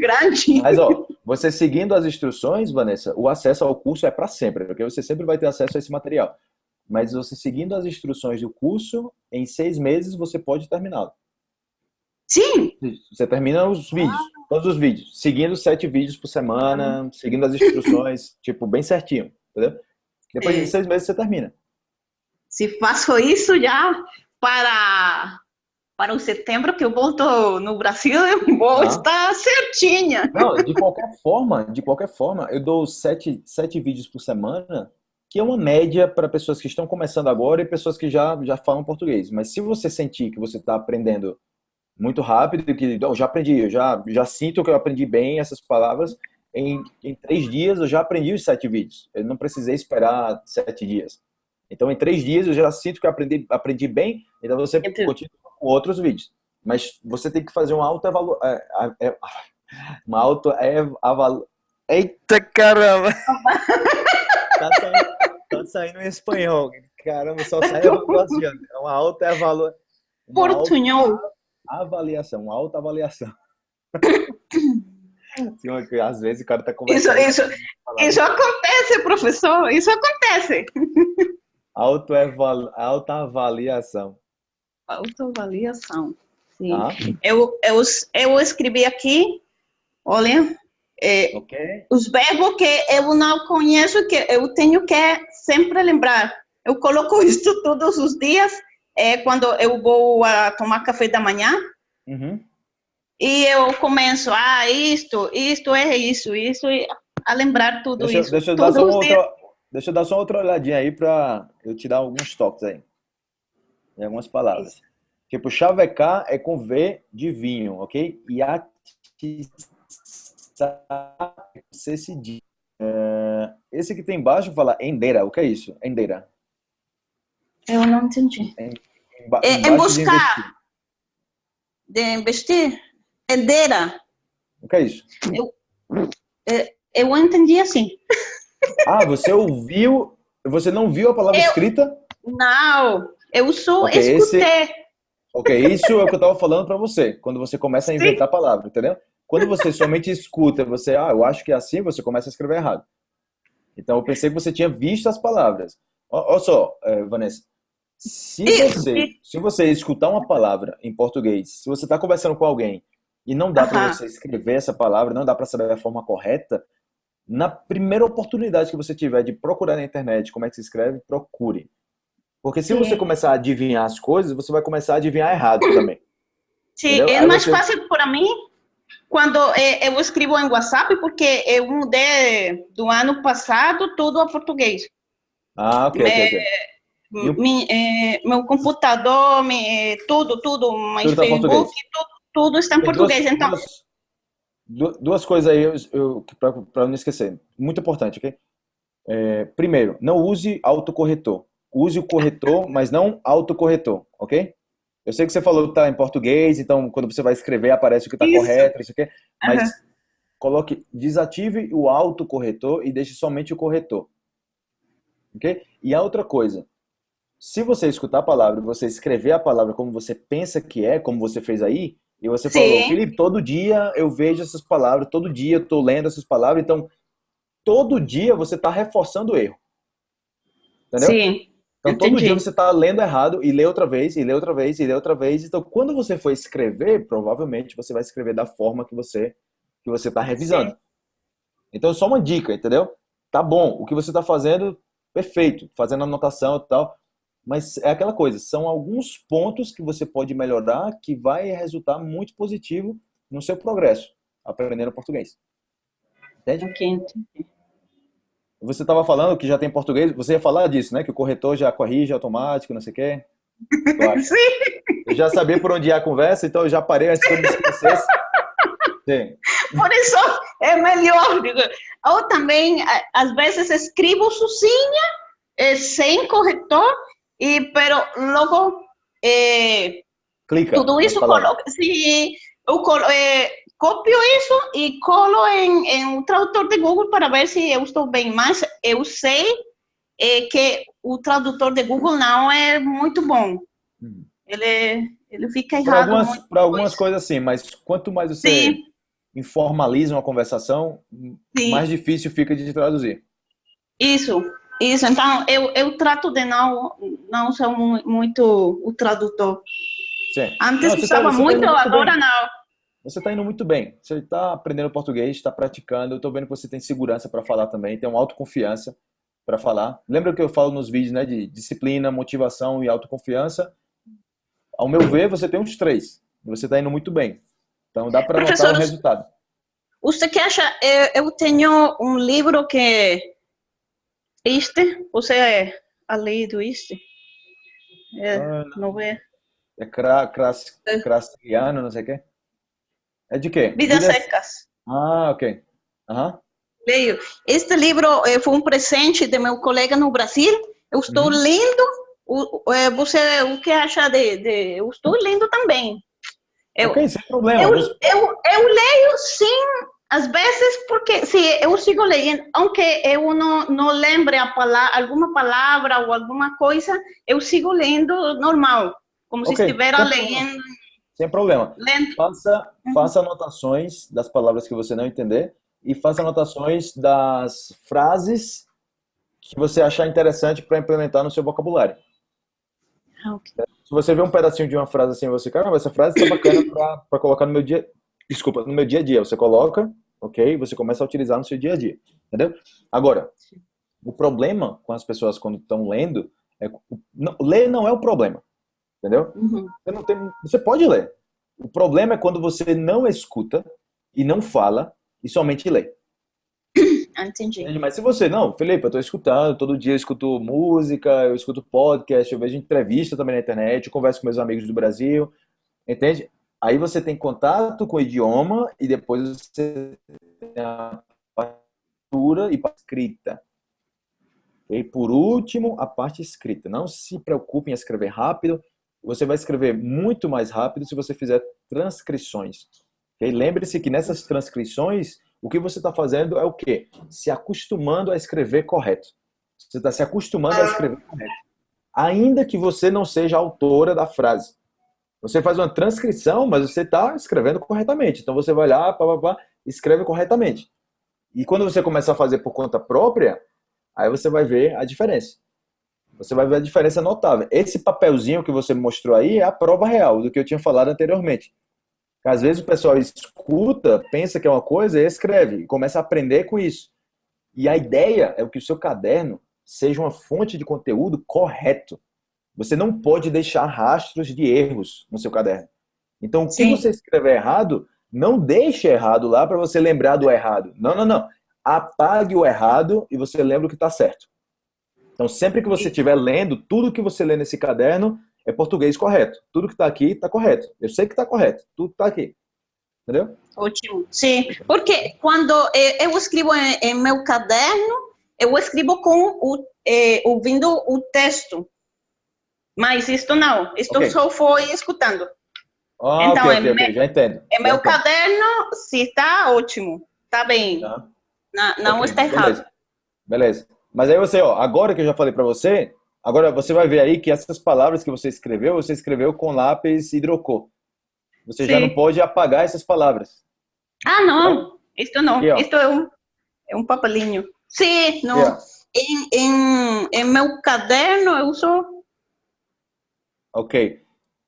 grande. Mas, ó, você seguindo as instruções, Vanessa, o acesso ao curso é para sempre, porque você sempre vai ter acesso a esse material. Mas você seguindo as instruções do curso, em seis meses você pode terminá-lo. Sim. Você termina os vídeos, ah. todos os vídeos, seguindo sete vídeos por semana, ah. seguindo as instruções, tipo, bem certinho, entendeu? Depois é. de seis meses você termina. Se faço isso já para para o setembro que eu volto no Brasil, eu vou ah. estar certinha. Não, de qualquer forma, de qualquer forma, eu dou sete, sete vídeos por semana, que é uma média para pessoas que estão começando agora e pessoas que já, já falam português. Mas se você sentir que você está aprendendo muito rápido, que eu já aprendi, eu já, já sinto que eu aprendi bem essas palavras. Em, em três dias eu já aprendi os sete vídeos. Eu não precisei esperar sete dias. Então, em três dias eu já sinto que eu aprendi, aprendi bem, então você Entendi. continua com outros vídeos. Mas você tem que fazer uma alta avaliação. É, é, uma auto avaliação. Eita caramba! tá, saindo, tá saindo em espanhol. Caramba, só sai avaliação. É uma alta avaliação. Portunhol avaliação, alta avaliação. Sim, às vezes o cara tá conversando. Isso, isso, isso acontece, professor, isso acontece. Autoaval, autoavaliação. Autoavaliação, sim. Ah. Eu, eu, eu escrevi aqui, olha, É, Ok? os verbos que eu não conheço, que eu tenho que sempre lembrar. Eu coloco isso todos os dias, é, quando eu vou a tomar café da manhã, Uhum. e eu começo, ah, isto, isto é isso, isso, e a lembrar tudo Deixa, isso. deixa eu dar só uma dias. outra, deixa eu dar só outra olhadinha aí para eu te dar alguns toques aí. Em algumas palavras. Tipo, chavecar é com V de vinho, ok? E atiçar é com C cedilha. É, esse que tem embaixo fala endeira. O que é isso? Endeira. Eu não entendi. É- é embaixo de buscar. investir. De investir? Herdeira. O que é isso? Eu entendi assim. Ah, você ouviu, você não viu a palavra Eu- escrita? Não, eu só Ok, esse- escutei. Ok, isso é o que eu estava falando para você, quando você começa a inventar a palavra, entendeu? Quando você somente escuta, você, ah, eu acho que é assim, você começa a escrever errado. Então eu pensei que você tinha visto as palavras. Olha só, eh, Vanessa, se você, se você escutar uma palavra em português, se você está conversando com alguém e não dá para você escrever essa palavra, não dá para saber a forma correta, na primeira oportunidade que você tiver de procurar na internet como é que se escreve, procure. Porque se Sim. você começar a adivinhar as coisas, você vai começar a adivinhar errado também. Sim, Entendeu? é Aí mais você- fácil para mim quando eh, eu escrevo em WhatsApp, porque eu mudei do ano passado tudo a português. Ah, ok, ok, ok. Mi- eh, meu computador, mi- eh, tudo, tudo, meu Tudo tá Facebook, tudo, tudo está em português. duas, então, duas, du- duas coisas aí eu, para não esquecer. Muito importante, ok? É, primeiro, não use autocorretor. Use o corretor, mas não autocorretor, ok? Eu sei que você falou que está em português, então quando você vai escrever aparece o que está correto, isso aqui, mas Aham. coloque, desative o autocorretor e deixe somente o corretor. Ok? E a outra coisa, se você escutar a palavra você escrever a palavra como você pensa que é, como você fez aí, e você Sim. falou, Felipe, todo dia eu vejo essas palavras, todo dia eu estou lendo essas palavras, então todo dia você está reforçando o erro. Entendeu? sim, Então todo entendi. dia você está lendo errado e lê outra vez, e lê outra vez, e lê outra vez. Então quando você for escrever, provavelmente você vai escrever da forma que você que você está revisando. Então só uma dica, entendeu? Tá bom, o que você está fazendo, perfeito, fazendo anotação e tal. Mas é aquela coisa, são alguns pontos que você pode melhorar que vai resultar muito positivo no seu progresso aprendendo português. Entende? Ok, entendi. Você estava falando que já tem português, você ia falar disso, né? Que o corretor já corrige automático, não sei o quê. Acho. Sim, Eu já sabia por onde ia a conversa, então eu já parei antes que eu me esquecesse. Sim. por isso é melhor. Ou também, às vezes, escrevo sozinha, eh, sem corretor, e, pero logo eh, Clica. tudo isso colo, se eu colo, eh, copio isso e colo em, em um tradutor de Google para ver se eu estou bem. Mas eu sei eh, que o tradutor de Google não é muito bom. Hum. Ele, ele fica Para errado. algumas, pra algumas coisa. coisas sim, mas quanto mais você Sim. informaliza uma conversação, Sim. mais difícil fica de traduzir. Isso, isso. Então, eu, eu trato de não, não ser mu- muito o tradutor. Sim. Antes Não, você tá- você tá muito, muito agora bem. não. Você está indo muito bem. Você está aprendendo português, está praticando. Eu estou vendo que você tem segurança para falar também, tem uma autoconfiança para falar. Lembra que eu falo nos vídeos, né, de disciplina, motivação e autoconfiança? Ao meu ver, você tem uns três. Você está indo muito bem. Então dá para notar o resultado. Você que acha, eu, eu tenho um livro que este, você é a lei do este? É, Ah, não é? É É. crastiano, não sei o quê. É de quê? Vidas secas. Ah, ok. Aham. Leio. Este livro eh, foi um presente de meu colega no Brasil. Eu estou Uhum. lendo. Eh, você, o que acha de, de- Eu estou lendo também. Eu, Ok, sem problema. Eu, eu, eu leio sim, às vezes, porque se eu sigo lendo, aunque eu não, não lembre a palavra, alguma palavra ou alguma coisa, eu sigo lendo normal, como se Ok, estivesse lendo, Sem problema. lendo. Faça, Uhum. faça anotações das palavras que você não entender e faça anotações das frases que você achar interessante para implementar no seu vocabulário. Ah, ok. Se você vê um pedacinho de uma frase assim, você, caramba, essa frase está bacana para colocar no meu dia, desculpa, no meu dia a dia. Você coloca ok? Você começa a utilizar no seu dia a dia, entendeu? Agora, o problema com as pessoas quando estão lendo é não, ler não é o problema, entendeu? Uhum. Você, não tem, você pode ler. O problema é quando você não escuta e não fala e somente lê. Ah, entendi. Mas se você não, Felipe, eu estou escutando, todo dia eu escuto música, eu escuto podcast, eu vejo entrevista também na internet, eu converso com meus amigos do Brasil, entende? Aí você tem contato com o idioma e depois você tem a partitura e a escrita. E por último, a parte escrita. Não se preocupe em escrever rápido. Você vai escrever muito mais rápido se você fizer transcrições. Okay? Lembre-se que nessas transcrições, o que você está fazendo é o quê? Se acostumando a escrever correto. Você está se acostumando a escrever correto. Ainda que você não seja autora da frase. Você faz uma transcrição, mas você está escrevendo corretamente. Então você vai lá, pá, pá, pá, escreve corretamente. E quando você começar a fazer por conta própria, Aí você vai ver a diferença. Você vai ver a diferença notável. Esse papelzinho que você mostrou aí é a prova real do que eu tinha falado anteriormente. Às vezes o pessoal escuta, pensa que é uma coisa e escreve, e começa a aprender com isso. E a ideia é que o seu caderno seja uma fonte de conteúdo correto. Você não pode deixar rastros de erros no seu caderno. Então, o que você escrever errado, não deixe errado lá para você lembrar do errado. Não, não, não apague o errado e você lembra o que está certo. Então, sempre que você estiver lendo, tudo que você lê nesse caderno é português correto. Tudo que está aqui está correto. Eu sei que está correto. Tudo está aqui. Entendeu? Ótimo. Sim, porque quando eu escrevo em, em meu caderno, eu escrevo com o, eh, ouvindo o texto. Mas isto não. Isto okay. só foi escutando. Ah, então, okay, okay, meu, já entendo. Em meu caderno, se está ótimo. Está bem. Tá. Não, não está errado. Beleza. beleza. Mas aí você, ó, agora que eu já falei para você, agora você vai ver aí que essas palavras que você escreveu, você escreveu com lápis hidrocor. Você Sim. já não pode apagar essas palavras. Ah, não. Então, Isto não. Aqui, Isto é um, é um papelinho. Sim, não. Aqui, em, em, em meu caderno eu uso... Ok.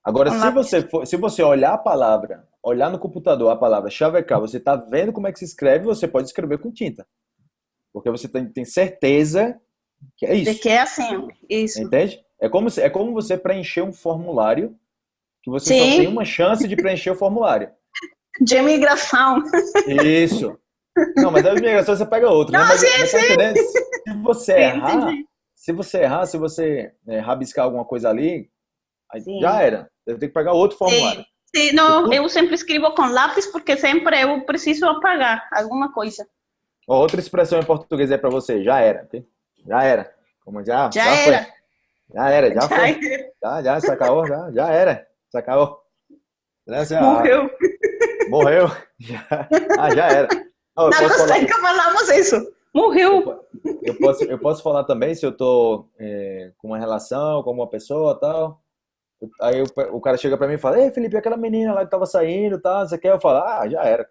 Agora, se você, for, se você olhar a palavra olhar no computador a palavra chavecar, você está vendo como é que se escreve, você pode escrever com tinta. Porque você tem, tem certeza que é isso. De que é assim, isso. Entende? É como, é como você preencher um formulário que você Sim. só tem uma chance de preencher o formulário. De imigração. Isso. Não, mas a imigração você pega outro, né? Não, né? Mas, sim, mas tá Se você errar, entendi. se você errar, se você é, rabiscar alguma coisa ali, já era. Eu tenho que pegar outro formulário. Sim. Sim, não, eu sempre escrevo com lápis porque sempre eu preciso apagar alguma coisa. Outra expressão em português é para você, já era. Já era. Como já, já, já era. Foi. Já era, já, já foi. Era. Já, já, sacou, já, já era. Sacou. Morreu. Ah, morreu. Já, ah, já era. Não, Na Costa falamos isso. Morreu. Eu, eu, posso, eu posso falar também se eu tô é, com uma relação com uma pessoa tal. Aí o, o cara chega pra mim e fala, ei, Felipe, aquela menina lá que tava saindo, tá, você quer? Eu falo, ah, já era.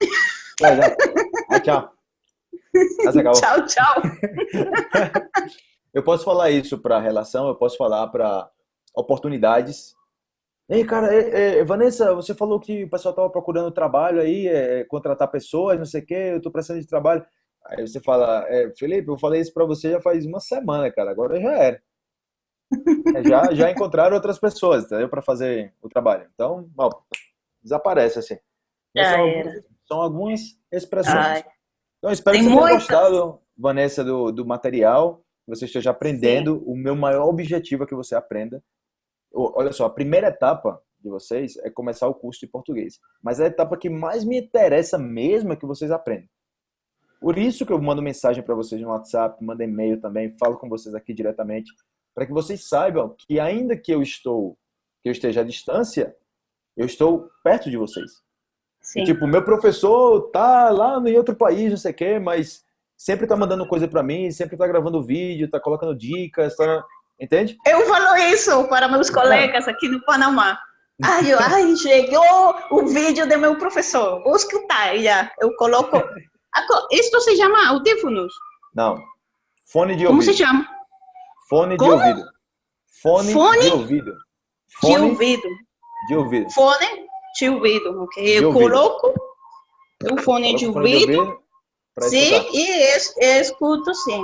Já, já. Tchau. Tchau, tchau. eu posso falar isso para relação, eu posso falar para oportunidades. Ei, cara, é, é, Vanessa, você falou que o pessoal tava procurando trabalho aí, é, contratar pessoas, não sei o quê, eu tô precisando de trabalho. Aí você fala, é, Felipe, eu falei isso para você já faz uma semana, cara, agora já era. É, já, já encontraram outras pessoas? Para fazer o trabalho. Então, ó, desaparece assim. São algumas, são, algumas, expressões. Ai. Então, espero Tem que você tenha gostado, Vanessa, do, do material. Que você esteja aprendendo. Sim. O meu maior objetivo é que você aprenda. Olha só, a primeira etapa de vocês é começar o curso de português. Mas a etapa que mais me interessa mesmo é que vocês aprendam. Por isso que eu mando mensagem para vocês no WhatsApp, mando e-mail também, falo com vocês aqui diretamente, para que vocês saibam que ainda que eu estou, que eu esteja à distância, eu estou perto de vocês. Sim. Tipo, meu professor tá lá em outro país, não sei o quê, mas sempre tá mandando coisa para mim, sempre tá gravando vídeo, tá colocando dicas, tá... entende? Eu falo isso para meus colegas aqui no Panamá. Ai, eu, ai, chegou o vídeo do meu professor, vou escutar já. Eu coloco. Isto se chama audífonos? Não. Fone de ouvido. Como se chama? Fone Como? de ouvido. Fone, Fone, de ouvido. Fone de ouvido. De ouvido. Fone de ouvido, ok? De Eu ouvido. coloco o fone de Coloca o fone de ouvido, ouvido sim, e es- escuto sim.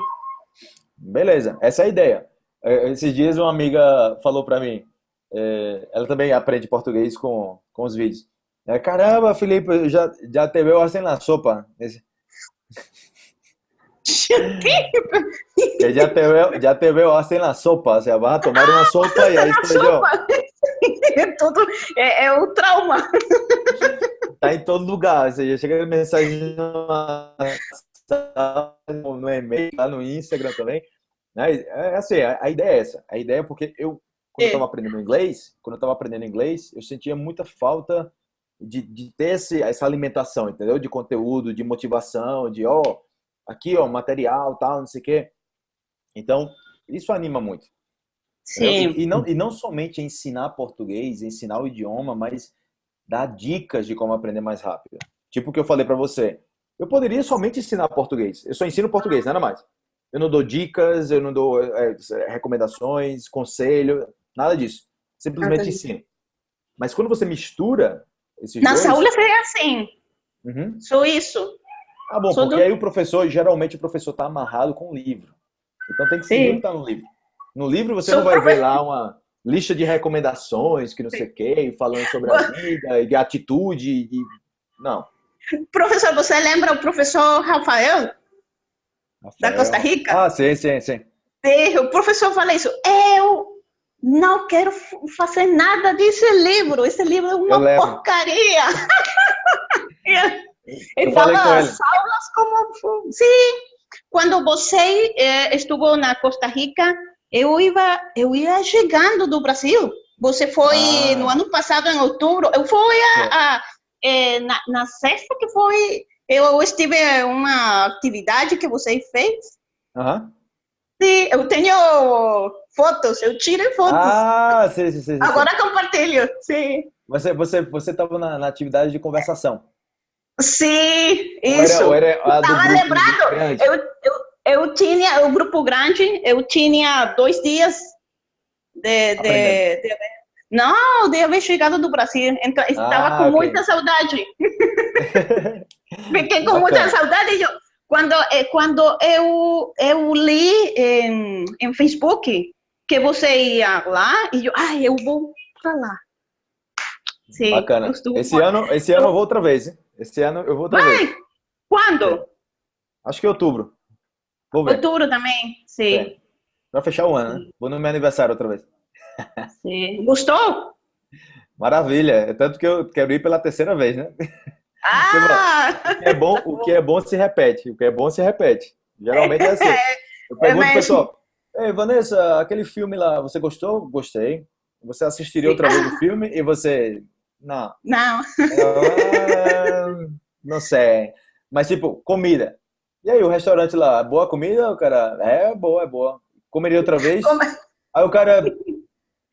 Beleza, essa é a ideia. É, Esses dias uma amiga falou pra mim, é, ela também aprende português com, com os vídeos. É, Caramba, Felipe, já, já te veo assim na sopa. Esse- Já te veo, já te veo assim na sopa. O sea, vas a tomar una sopa y ahí estoy yo. É é, é o trauma. Tá em todo lugar. Ou seja, chega mensagem no no e-mail, lá no Instagram também. Né? É assim, a, ideia é essa. A ideia é porque eu, quando eu É. estava aprendendo inglês, quando eu estava aprendendo inglês, eu sentia muita falta de, de ter esse, essa alimentação, entendeu? De conteúdo, de motivação, de, ó, aqui, ó, material, tal, não sei o quê. Então, isso anima muito. Sim, E, e não, e não somente ensinar português, ensinar o idioma, mas dar dicas de como aprender mais rápido. Tipo o que eu falei para você. Eu poderia somente ensinar português. Eu só ensino português, nada mais. Eu não dou dicas, eu não dou é, recomendações, conselho, nada disso. Simplesmente Nada ensino. Mas quando você mistura esses na dois... aula foi assim, Uhum. sou isso. Ah, bom, porque do- aí o professor, geralmente o professor está amarrado com o livro. Então tem que seguir Sim. o que está no livro. No livro você Sou não vai profe- ver lá uma lista de recomendações, que não sei o quê, falando sobre a vida, e de atitude, e. Não. Professor, você lembra o professor Rafael, da Rafael. Costa Rica? Ah, sim, sim, sim. Sim, O professor fala isso, eu não quero fazer nada desse livro, esse livro é uma porcaria. Ele dava ele. as aulas como... Sim, quando você eh, esteve na Costa Rica, eu ia, eu ia chegando do Brasil. Você foi Ah. no ano passado, em outubro. Eu fui a, a- eh, na, na sexta que foi. Eu estive uma atividade que você fez. Aham. Sim, eu tenho fotos, eu tirei fotos. Ah, sim, sim, sim, sim. Agora compartilho. Sim, Você você você estava na, na atividade de conversação. Sim, Ou era, isso. ou era a do Tava grupo lembrado. Eu, eu, eu tinha o grupo grande, eu tinha dois dias de, de, de- não, de haver chegado do Brasil, então estava Ah, com ok. muita saudade. Fiquei com Bacana. muita saudade. Eu, quando eh, quando eu eu li em, em Facebook que você ia lá e eu, ai, eu vou pra lá. Sim, Bacana. Esse ano, esse ano eu vou outra vez, hein? Esse ano eu vou vez. Vai. Quando? Acho que em outubro. Vou ver. Outubro também. Sim. É. Pra fechar o ano, né? Vou no meu aniversário outra vez. sim. Gostou? Maravilha. É tanto que eu quero ir pela terceira vez, né? Ah! O que é bom, o que é bom se repete. O que é bom se repete. Geralmente é assim. Eu pergunto mesmo. pro pessoal, Ei, Vanessa, aquele filme lá, você gostou? Gostei. Você assistiria outra vez o filme? E você, não. Não. Ah, não sei. Mas, tipo, comida. E aí, o restaurante lá, boa comida? O cara, é boa, é boa. Comeria outra vez? Como- Aí o cara,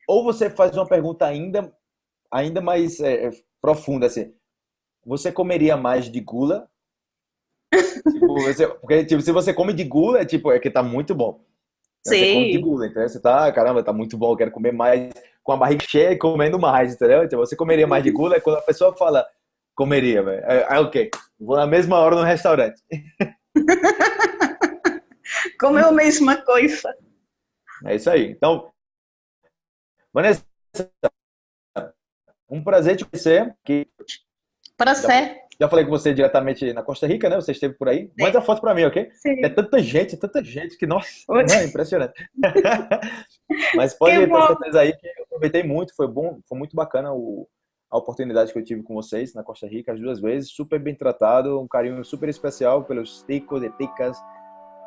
ou você faz uma pergunta ainda, ainda mais é, é, profunda, assim. Você comeria mais de gula? Tipo, você- porque, tipo, se você come de gula, é tipo, é que tá muito bom. Você come de Sim. gula, então você tá, caramba, tá muito bom, eu quero comer mais, com a barriga cheia e comendo mais, entendeu? Então você comeria mais de gula é quando a pessoa fala, comeria, velho. Aí, aí, ok, vou na mesma hora no restaurante. Comeu a mesma coisa. É isso aí. Então, Vanessa, um prazer te conhecer, que Para ser. Já falei com você diretamente na Costa Rica, né? Você esteve por aí. Manda a foto pra mim, ok? Sim. É tanta gente, tanta gente que, nossa, Oi. não, é impressionante. Mas pode ter certeza aí que eu aproveitei muito, foi bom, foi muito bacana o, a oportunidade que eu tive com vocês na Costa Rica as duas vezes, super bem tratado, um carinho super especial pelos ticos e ticas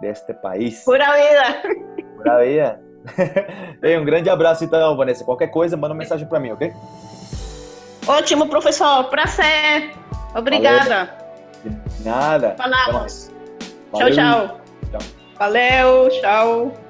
deste país. Pura vida. Aí, é. Ei, um grande abraço então, Vanessa. Qualquer coisa, manda uma mensagem pra mim, ok? Ótimo, professor. Prazer. Obrigada. De Nada. Falamos. Valeu. Tchau, tchau. Tchau. Valeu, tchau.